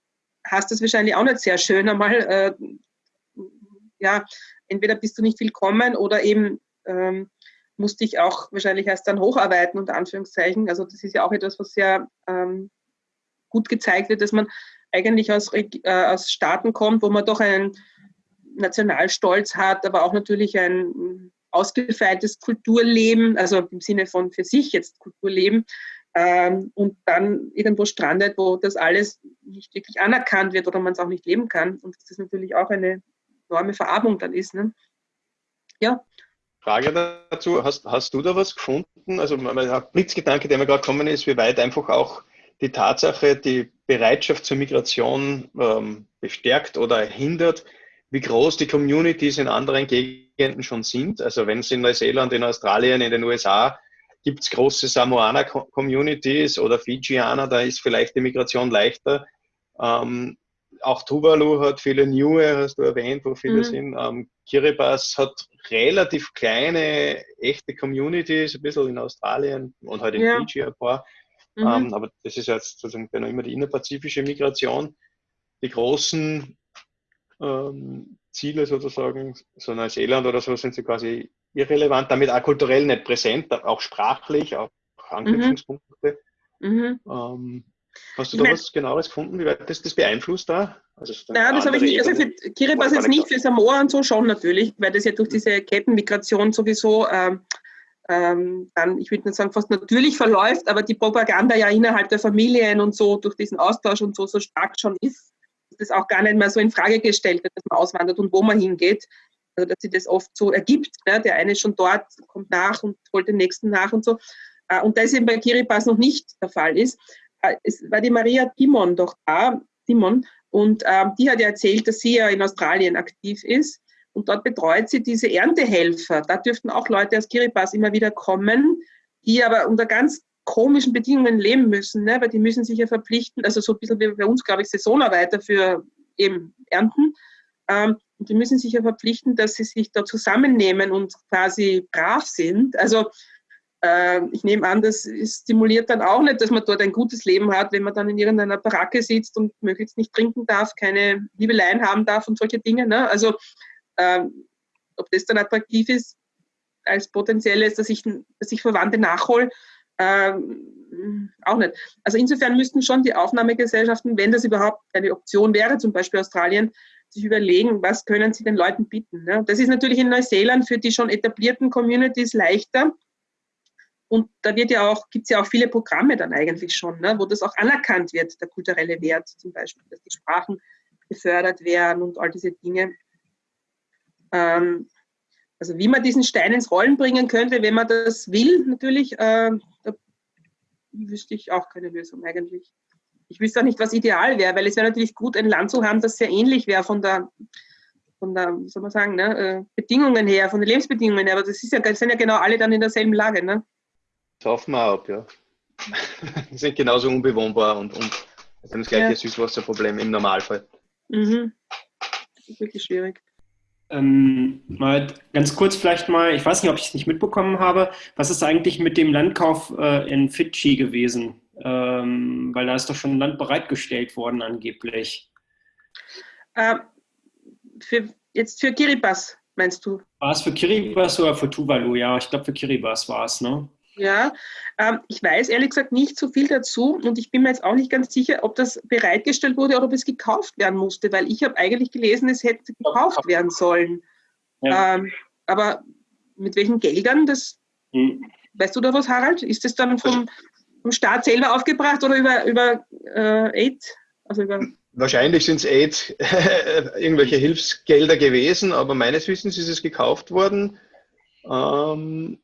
hast du es wahrscheinlich auch nicht sehr schön einmal. Äh, ja, entweder bist du nicht willkommen oder eben ähm, musst dich auch wahrscheinlich erst dann hocharbeiten, unter Anführungszeichen. Also das ist ja auch etwas, was sehr ähm, gut gezeigt wird, dass man eigentlich aus, äh, aus Staaten kommt, wo man doch einen Nationalstolz hat, aber auch natürlich ein ausgefeiltes Kulturleben, also im Sinne von für sich jetzt Kulturleben, ähm, und dann irgendwo strandet, wo das alles nicht wirklich anerkannt wird oder man es auch nicht leben kann. Und das ist natürlich auch eine enorme Verarmung dann ist. Ne? Ja. Frage dazu, hast, hast du da was gefunden? Also mein Blitzgedanke, der mir gerade gekommen ist, wie weit einfach auch die Tatsache, die Bereitschaft zur Migration ähm, bestärkt oder hindert, wie groß die Communities in anderen Gegenden schon sind. Also wenn es in Neuseeland, in Australien, in den USA gibt es große Samoaner-Communities oder Fijianer, da ist vielleicht die Migration leichter. Ähm, auch Tuvalu hat viele Neue, hast du erwähnt, wo viele mhm. sind. Ähm, Kiribati hat relativ kleine, echte Communities, ein bisschen in Australien und halt in ja. Fiji ein paar. Mhm. Ähm, aber das ist jetzt sozusagen immer die innerpazifische Migration. Die großen ähm, Ziele sozusagen, so Neuseeland oder so, sind sie quasi irrelevant, damit auch kulturell nicht präsent, auch sprachlich, auch Anknüpfungspunkte. Mhm. Ähm, Hast du da was genaueres gefunden, wie weit das, das beeinflusst da? Also Nein, das habe ich nicht. Also für Kiribati jetzt nicht, für Samoa und so schon natürlich, weil das ja durch diese Kettenmigration sowieso ähm, ähm, dann, ich würde nicht sagen, fast natürlich verläuft, aber die Propaganda ja innerhalb der Familien und so durch diesen Austausch und so so stark schon ist, dass das auch gar nicht mehr so in Frage gestellt wird, dass man auswandert und wo man hingeht. Also dass sich das oft so ergibt. Ne? Der eine ist schon dort, kommt nach und holt den nächsten nach und so. Äh, und das eben bei Kiribati noch nicht der Fall ist. Äh, es war die Maria Timon doch da, Timon, und ähm, die hat ja erzählt, dass sie ja in Australien aktiv ist. Und dort betreut sie diese Erntehelfer. Da dürften auch Leute aus Kiribati immer wieder kommen, die aber unter ganz komischen Bedingungen leben müssen, ne? weil die müssen sich ja verpflichten, also so ein bisschen wie bei uns, glaube ich, Saisonarbeiter für eben Ernten. Ähm, und die müssen sich ja verpflichten, dass sie sich da zusammennehmen und quasi brav sind. Also ich nehme an, das stimuliert dann auch nicht, dass man dort ein gutes Leben hat, wenn man dann in irgendeiner Baracke sitzt und möglichst nicht trinken darf, keine Liebeleien haben darf und solche Dinge. Ne? Also äh, ob das dann attraktiv ist als potenzielles, dass ich, dass ich Verwandte nachhole, äh, auch nicht. Also insofern müssten schon die Aufnahmegesellschaften, wenn das überhaupt eine Option wäre, zum Beispiel Australien, sich überlegen, was können sie den Leuten bieten. Ne? Das ist natürlich in Neuseeland für die schon etablierten Communities leichter, und da wird ja auch, gibt es ja auch viele Programme dann eigentlich schon, ne, wo das auch anerkannt wird, der kulturelle Wert zum Beispiel, dass die Sprachen gefördert werden und all diese Dinge. Ähm, also wie man diesen Stein ins Rollen bringen könnte, wenn man das will, natürlich, äh, da wüsste ich auch keine Lösung eigentlich. Ich wüsste auch nicht, was ideal wäre, weil es wäre natürlich gut, ein Land zu haben, das sehr ähnlich wäre von der, von der, wie soll man sagen, ne, äh, Bedingungen her, von den Lebensbedingungen her. Aber das, ist ja, sind ja genau alle dann in derselben Lage. Ne? Saufen wir ab, ja. die sind genauso unbewohnbar und, und haben das gleiche ja. Süßwasserproblem im Normalfall. Mhm. Das ist wirklich schwierig. Ähm, mal ganz kurz vielleicht mal, ich weiß nicht, ob ich es nicht mitbekommen habe, was ist eigentlich mit dem Landkauf äh, in Fidschi gewesen? Ähm, weil da ist doch schon Land bereitgestellt worden angeblich. Ähm, für, jetzt für Kiribati, meinst du? War es für Kiribati oder für Tuvalu? Ja, ich glaube für Kiribati war es, ne? Ja, ähm, ich weiß ehrlich gesagt nicht so viel dazu und ich bin mir jetzt auch nicht ganz sicher, ob das bereitgestellt wurde oder ob es gekauft werden musste, weil ich habe eigentlich gelesen, es hätte gekauft werden sollen. Ja. Ähm, aber mit welchen Geldern, das hm. weißt du da was, Harald? Ist das dann vom, vom Staat selber aufgebracht oder über, über äh, Aid? Also über Wahrscheinlich sind es Aid, irgendwelche Hilfsgelder gewesen, aber meines Wissens ist es gekauft worden. Ähm,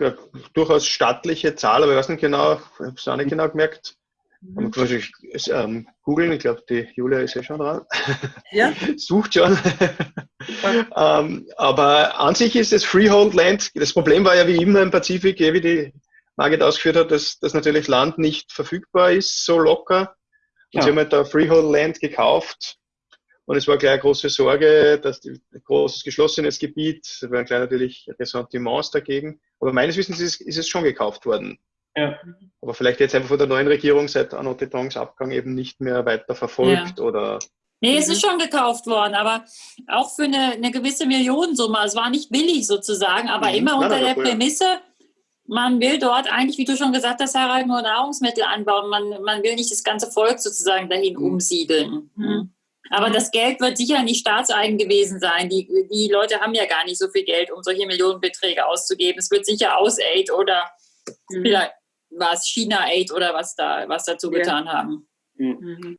ja, durchaus stattliche Zahl, aber ich weiß nicht genau, ich habe es auch nicht genau gemerkt. Man kann wahrscheinlich ähm, googeln, ich glaube, die Julia ist ja schon dran. Ja. Sucht schon. ähm, aber an sich ist es Freehold Land. Das Problem war ja wie immer im Pazifik, wie die Margit ausgeführt hat, dass, dass natürlich Land nicht verfügbar ist, so locker. Und ja. sie haben halt da Freehold Land gekauft. Und es war gleich eine große Sorge, dass die, ein großes geschlossenes Gebiet, da waren gleich natürlich Ressentiments dagegen. Aber meines Wissens ist, ist es schon gekauft worden. Ja. Aber vielleicht jetzt einfach von der neuen Regierung seit Arno Tetons Abgang eben nicht mehr weiter verfolgt ja. oder Nee, es ist schon gekauft worden, aber auch für eine, eine gewisse Millionensumme. Es war nicht billig sozusagen, aber mhm. immer unter der Prämisse, man will dort eigentlich, wie du schon gesagt hast, Harald, nur Nahrungsmittel anbauen. Man, man will nicht das ganze Volk sozusagen dahin mhm. umsiedeln. Mhm. Aber das Geld wird sicher nicht staatseigen gewesen sein. Die, die Leute haben ja gar nicht so viel Geld, um solche Millionenbeträge auszugeben. Es wird sicher Aus-Aid oder mhm. vielleicht war es China-Aid oder was da was dazu ja. getan haben. Mhm.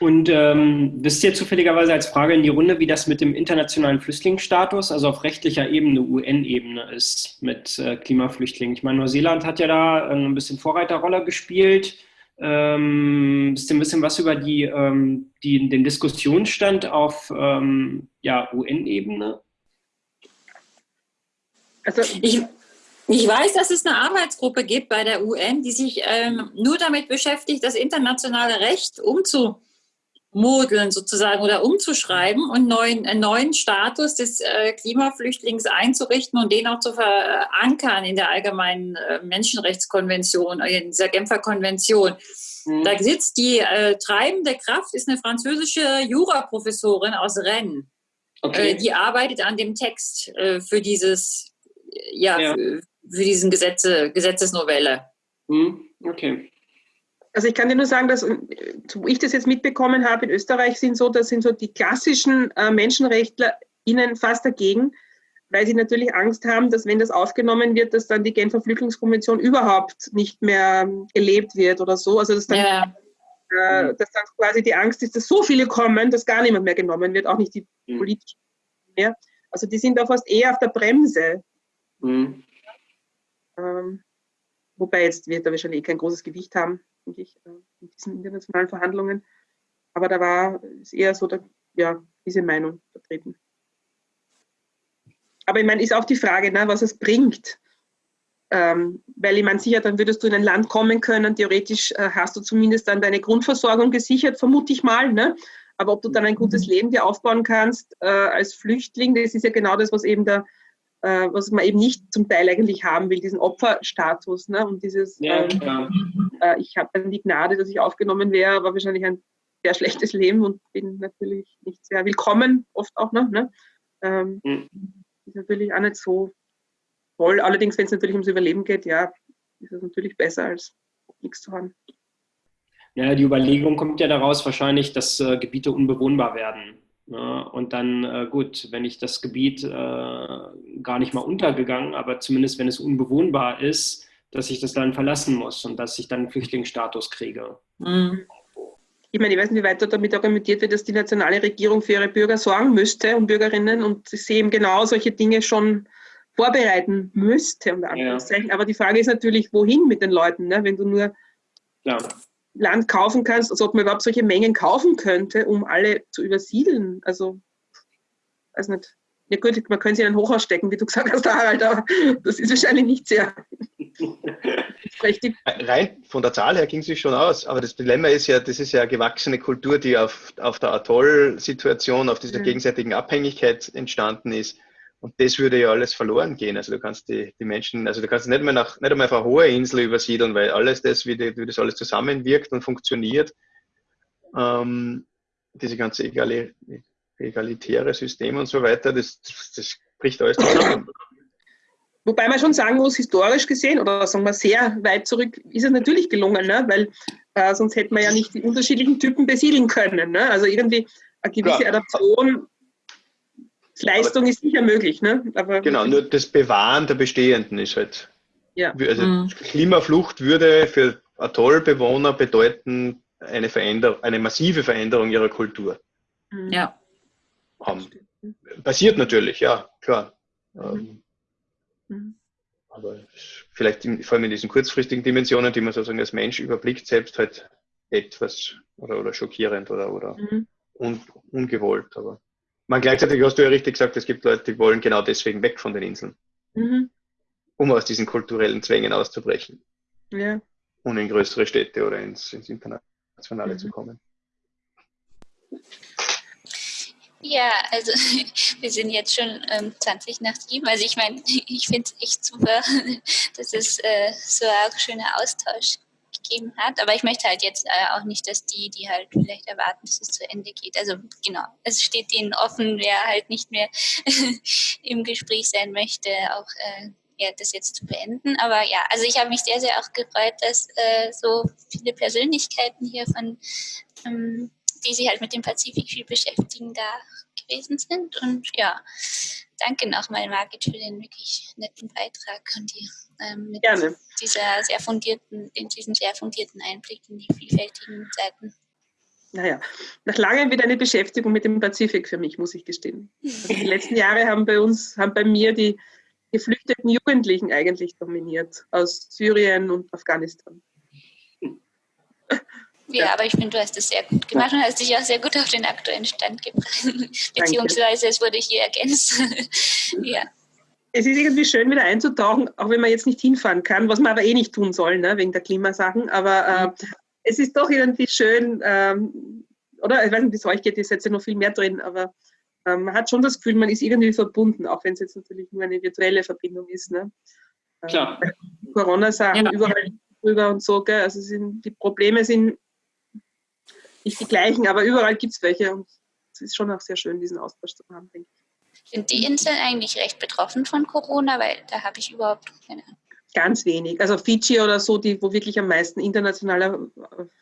Und ähm, wisst ihr zufälligerweise als Frage in die Runde, wie das mit dem internationalen Flüchtlingsstatus, also auf rechtlicher Ebene, UN-Ebene ist mit äh, Klimaflüchtlingen? Ich meine, Neuseeland hat ja da äh, ein bisschen Vorreiterrolle gespielt. Ähm, ihr ein bisschen was über die, ähm, die, den Diskussionsstand auf ähm, ja, UN-Ebene? Also ich, ich weiß, dass es eine Arbeitsgruppe gibt bei der UN, die sich ähm, nur damit beschäftigt, das internationale Recht umzu modeln sozusagen oder umzuschreiben und neuen, einen neuen Status des äh, Klimaflüchtlings einzurichten und den auch zu verankern in der allgemeinen äh, Menschenrechtskonvention, äh, in dieser Genfer Konvention. Mhm. Da sitzt die äh, treibende Kraft, ist eine französische Juraprofessorin aus Rennes. Okay. Äh, die arbeitet an dem Text äh, für dieses, ja, ja. Für, für, diesen Gesetze, Gesetzesnovelle. Mhm. Okay. Also ich kann dir nur sagen, dass wo ich das jetzt mitbekommen habe, in Österreich sind so, das sind so die klassischen äh, MenschenrechtlerInnen fast dagegen, weil sie natürlich Angst haben, dass wenn das aufgenommen wird, dass dann die Genfer Flüchtlingskonvention überhaupt nicht mehr gelebt wird oder so. Also dass dann, ja. äh, dass dann quasi die Angst ist, dass so viele kommen, dass gar niemand mehr genommen wird, auch nicht die mhm. politischen mehr. Also die sind da fast eher auf der Bremse. Mhm. Ähm, wobei jetzt wird er wahrscheinlich eh kein großes Gewicht haben denke ich, äh, in diesen internationalen Verhandlungen. Aber da war es eher so, der, ja, diese Meinung vertreten. Aber ich meine, ist auch die Frage, ne, was es bringt. Ähm, weil ich meine, sicher, dann würdest du in ein Land kommen können, theoretisch äh, hast du zumindest dann deine Grundversorgung gesichert, vermute ich mal. Ne? Aber ob du dann ein gutes mhm. Leben dir aufbauen kannst äh, als Flüchtling, das ist ja genau das, was eben der äh, was man eben nicht zum Teil eigentlich haben will, diesen Opferstatus ne? und dieses, ja, ähm, äh, ich habe dann die Gnade, dass ich aufgenommen wäre, aber wahrscheinlich ein sehr schlechtes Leben und bin natürlich nicht sehr willkommen, oft auch noch. Ne? Ähm, mhm. Ist natürlich auch nicht so toll. Allerdings, wenn es natürlich ums Überleben geht, ja, ist es natürlich besser, als nichts zu haben. Ja, die Überlegung kommt ja daraus wahrscheinlich, dass äh, Gebiete unbewohnbar werden. Ja, und dann, äh, gut, wenn ich das Gebiet äh, gar nicht mal untergegangen, aber zumindest wenn es unbewohnbar ist, dass ich das Land verlassen muss und dass ich dann einen Flüchtlingsstatus kriege. Mhm. Ich meine, ich weiß nicht, wie weiter damit argumentiert wird, dass die nationale Regierung für ihre Bürger sorgen müsste und Bürgerinnen und sie eben genau solche Dinge schon vorbereiten müsste. Ja. Aber die Frage ist natürlich, wohin mit den Leuten, ne? wenn du nur ja. Land kaufen kannst, also ob man überhaupt solche Mengen kaufen könnte, um alle zu übersiedeln. Also, weiß nicht. Ja gut, man könnte sie in ein Hochhaus stecken, wie du gesagt hast, Harald, aber das ist wahrscheinlich nicht sehr richtig. Rein von der Zahl her ging es sich schon aus, aber das Dilemma ist ja, das ist ja eine gewachsene Kultur, die auf, auf der Atoll-Situation, auf dieser ja. gegenseitigen Abhängigkeit entstanden ist. Und das würde ja alles verloren gehen. Also du kannst die, die Menschen, also du kannst nicht mehr nach, nicht einmal auf eine hohe Insel übersiedeln, weil alles das, wie, die, wie das alles zusammenwirkt und funktioniert, ähm, diese ganze egali, egalitäre System und so weiter, das, das, das bricht alles zusammen. Wobei man schon sagen muss, historisch gesehen, oder sagen wir sehr weit zurück, ist es natürlich gelungen, ne? weil äh, sonst hätten wir ja nicht die unterschiedlichen Typen besiedeln können. Ne? Also irgendwie eine gewisse. Adaption Leistung aber, ist sicher möglich, ne? Aber genau, nur das Bewahren der Bestehenden ist halt. Ja. Also mhm. Klimaflucht würde für Atollbewohner bedeuten eine Veränderung, eine massive Veränderung ihrer Kultur. Mhm. Ja. Um, passiert natürlich, ja, klar. Mhm. Um, aber vielleicht in, vor allem in diesen kurzfristigen Dimensionen, die man sozusagen als Mensch überblickt, selbst halt etwas oder, oder schockierend oder, oder mhm. un, ungewollt. Aber man gleichzeitig hast du ja richtig gesagt, es gibt Leute, die wollen genau deswegen weg von den Inseln, mhm. um aus diesen kulturellen Zwängen auszubrechen. ja. um in größere Städte oder ins, ins Internationale mhm. zu kommen. Ja, also wir sind jetzt schon ähm, 20 nach 7. Also ich meine, ich finde es echt super, dass es äh, so ein schöner Austausch gegeben hat. Aber ich möchte halt jetzt äh, auch nicht, dass die, die halt vielleicht erwarten, dass es zu Ende geht. Also genau, es steht ihnen offen, wer halt nicht mehr im Gespräch sein möchte, auch äh, ja, das jetzt zu beenden. Aber ja, also ich habe mich sehr, sehr auch gefreut, dass äh, so viele Persönlichkeiten hier von ähm, die sich halt mit dem Pazifik viel beschäftigen, da gewesen sind. Und ja, danke nochmal, Margit, für den wirklich netten Beitrag und die, ähm, mit Gerne. dieser sehr fundierten, in diesen sehr fundierten Einblick in die vielfältigen Seiten. Naja, nach langem wieder eine Beschäftigung mit dem Pazifik für mich, muss ich gestehen. Also die letzten Jahre haben bei uns, haben bei mir die geflüchteten Jugendlichen eigentlich dominiert aus Syrien und Afghanistan. Ja, ja, aber ich finde, du hast es sehr gut gemacht und hast dich auch sehr gut auf den aktuellen Stand gebracht. Beziehungsweise es wurde hier ergänzt. ja. Es ist irgendwie schön, wieder einzutauchen, auch wenn man jetzt nicht hinfahren kann, was man aber eh nicht tun soll, ne, wegen der Klimasachen. Aber äh, mhm. es ist doch irgendwie schön, ähm, oder ich weiß nicht, wie es euch geht, ist jetzt ja noch viel mehr drin, aber ähm, man hat schon das Gefühl, man ist irgendwie verbunden, auch wenn es jetzt natürlich nur eine virtuelle Verbindung ist. Ne? Klar. Äh, Corona-Sachen ja. überall drüber und so, gell? also sind, die Probleme sind nicht die gleichen, aber überall gibt es welche und es ist schon auch sehr schön, diesen Austausch zu haben, denke ich. Sind die Inseln eigentlich recht betroffen von Corona? Weil da habe ich überhaupt keine Ahnung. Ganz wenig. Also Fiji oder so, die, wo wirklich am meisten internationaler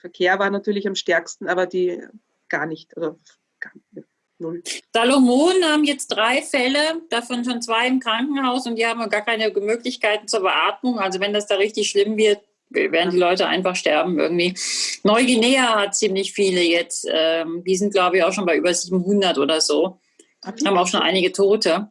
Verkehr war, natürlich am stärksten, aber die gar nicht. Also gar nicht. Null. Salomon haben jetzt drei Fälle, davon schon zwei im Krankenhaus und die haben gar keine Möglichkeiten zur Beatmung. Also wenn das da richtig schlimm wird, werden die Leute einfach sterben irgendwie. Neuguinea hat ziemlich viele jetzt. Ähm, die sind, glaube ich, auch schon bei über 700 oder so. Haben auch schon einige Tote.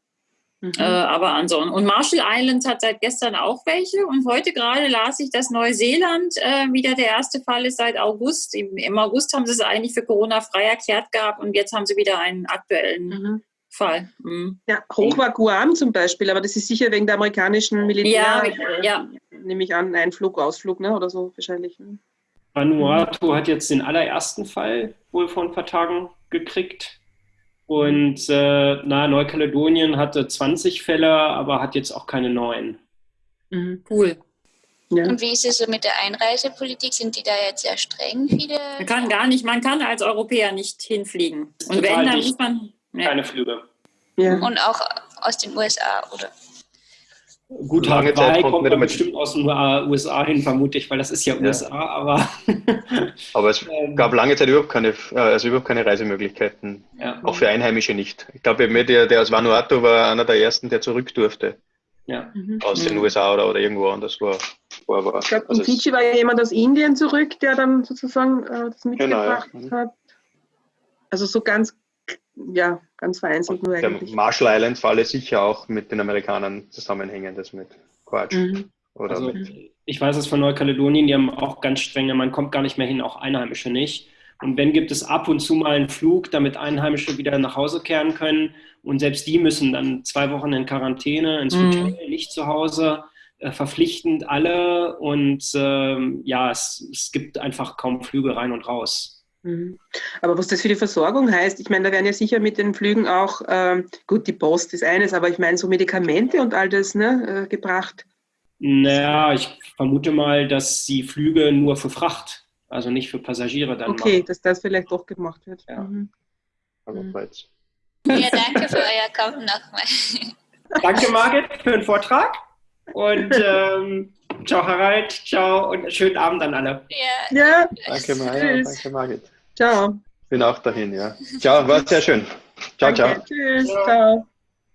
Mhm. Äh, aber ansonsten. Und Marshall Islands hat seit gestern auch welche. Und heute gerade las ich, dass Neuseeland äh, wieder der erste Fall ist seit August. Im, Im, August haben sie es eigentlich für Corona frei erklärt gehabt und jetzt haben sie wieder einen aktuellen mhm. Fall. Mhm. Ja, hoch war Guam zum Beispiel, aber das ist sicher wegen der amerikanischen Militär. Ja, äh, ja. Nehme ich an, Einflug, Ausflug, ne? oder so wahrscheinlich. Ne? Vanuatu hat jetzt den allerersten Fall wohl vor ein paar Tagen gekriegt. Und äh, na, Neukaledonien hatte 20 Fälle, aber hat jetzt auch keine neuen. Mhm. Cool. Ja. Und wie ist es so mit der Einreisepolitik? Sind die da jetzt sehr streng, viele? Man kann gar nicht, man kann als Europäer nicht hinfliegen. Und wenn, dann muss man ja. Keine Flüge. Ja. Und auch aus den USA, oder? Gut, lange Zeit kommt man bestimmt aus den USA hin, vermute ich, weil das ist ja, ja. USA, aber. aber es ähm. gab lange Zeit überhaupt keine, äh, also überhaupt keine Reisemöglichkeiten. Ja. Auch für Einheimische nicht. Ich glaube, der, der aus Vanuatu war einer der ersten, der zurück durfte. Ja. Mhm. Aus den mhm. USA oder, oder irgendwo anders war. war, war. Ich glaube, also in Fiji war ja jemand aus Indien zurück, der dann sozusagen äh, das mitgebracht genau, ja. hat. Also so ganz ja, ganz vereinzelt nur der eigentlich. Marshall Islands Falle sicher auch mit den Amerikanern zusammenhängen, das mit Quatsch. Mhm. Oder also, mit ich weiß es von Neukaledonien, die haben auch ganz strenge, man kommt gar nicht mehr hin, auch Einheimische nicht. Und wenn gibt es ab und zu mal einen Flug, damit Einheimische wieder nach Hause kehren können. Und selbst die müssen dann zwei Wochen in Quarantäne, ins mhm. Hotel, nicht zu Hause, äh, verpflichtend alle. Und ähm, ja, es, es gibt einfach kaum Flüge rein und raus. Mhm. Aber was das für die Versorgung heißt, ich meine, da werden ja sicher mit den Flügen auch, ähm, gut, die Post ist eines, aber ich meine, so Medikamente und all das ne, äh, gebracht. Naja, ich vermute mal, dass die Flüge nur für Fracht, also nicht für Passagiere dann Okay, machen. dass das vielleicht doch gemacht wird. Ja. Mhm. Aber mhm. Ja, danke für euer Kommen nochmal. Danke, Margit, für den Vortrag. Und ähm, ciao, Harald, ciao und schönen Abend an alle. Ja, ja. danke, Maja, danke, Margit. Ciao. Bin auch dahin, ja. Ciao, war sehr schön. Ciao, Danke. ciao. Tschüss, ciao.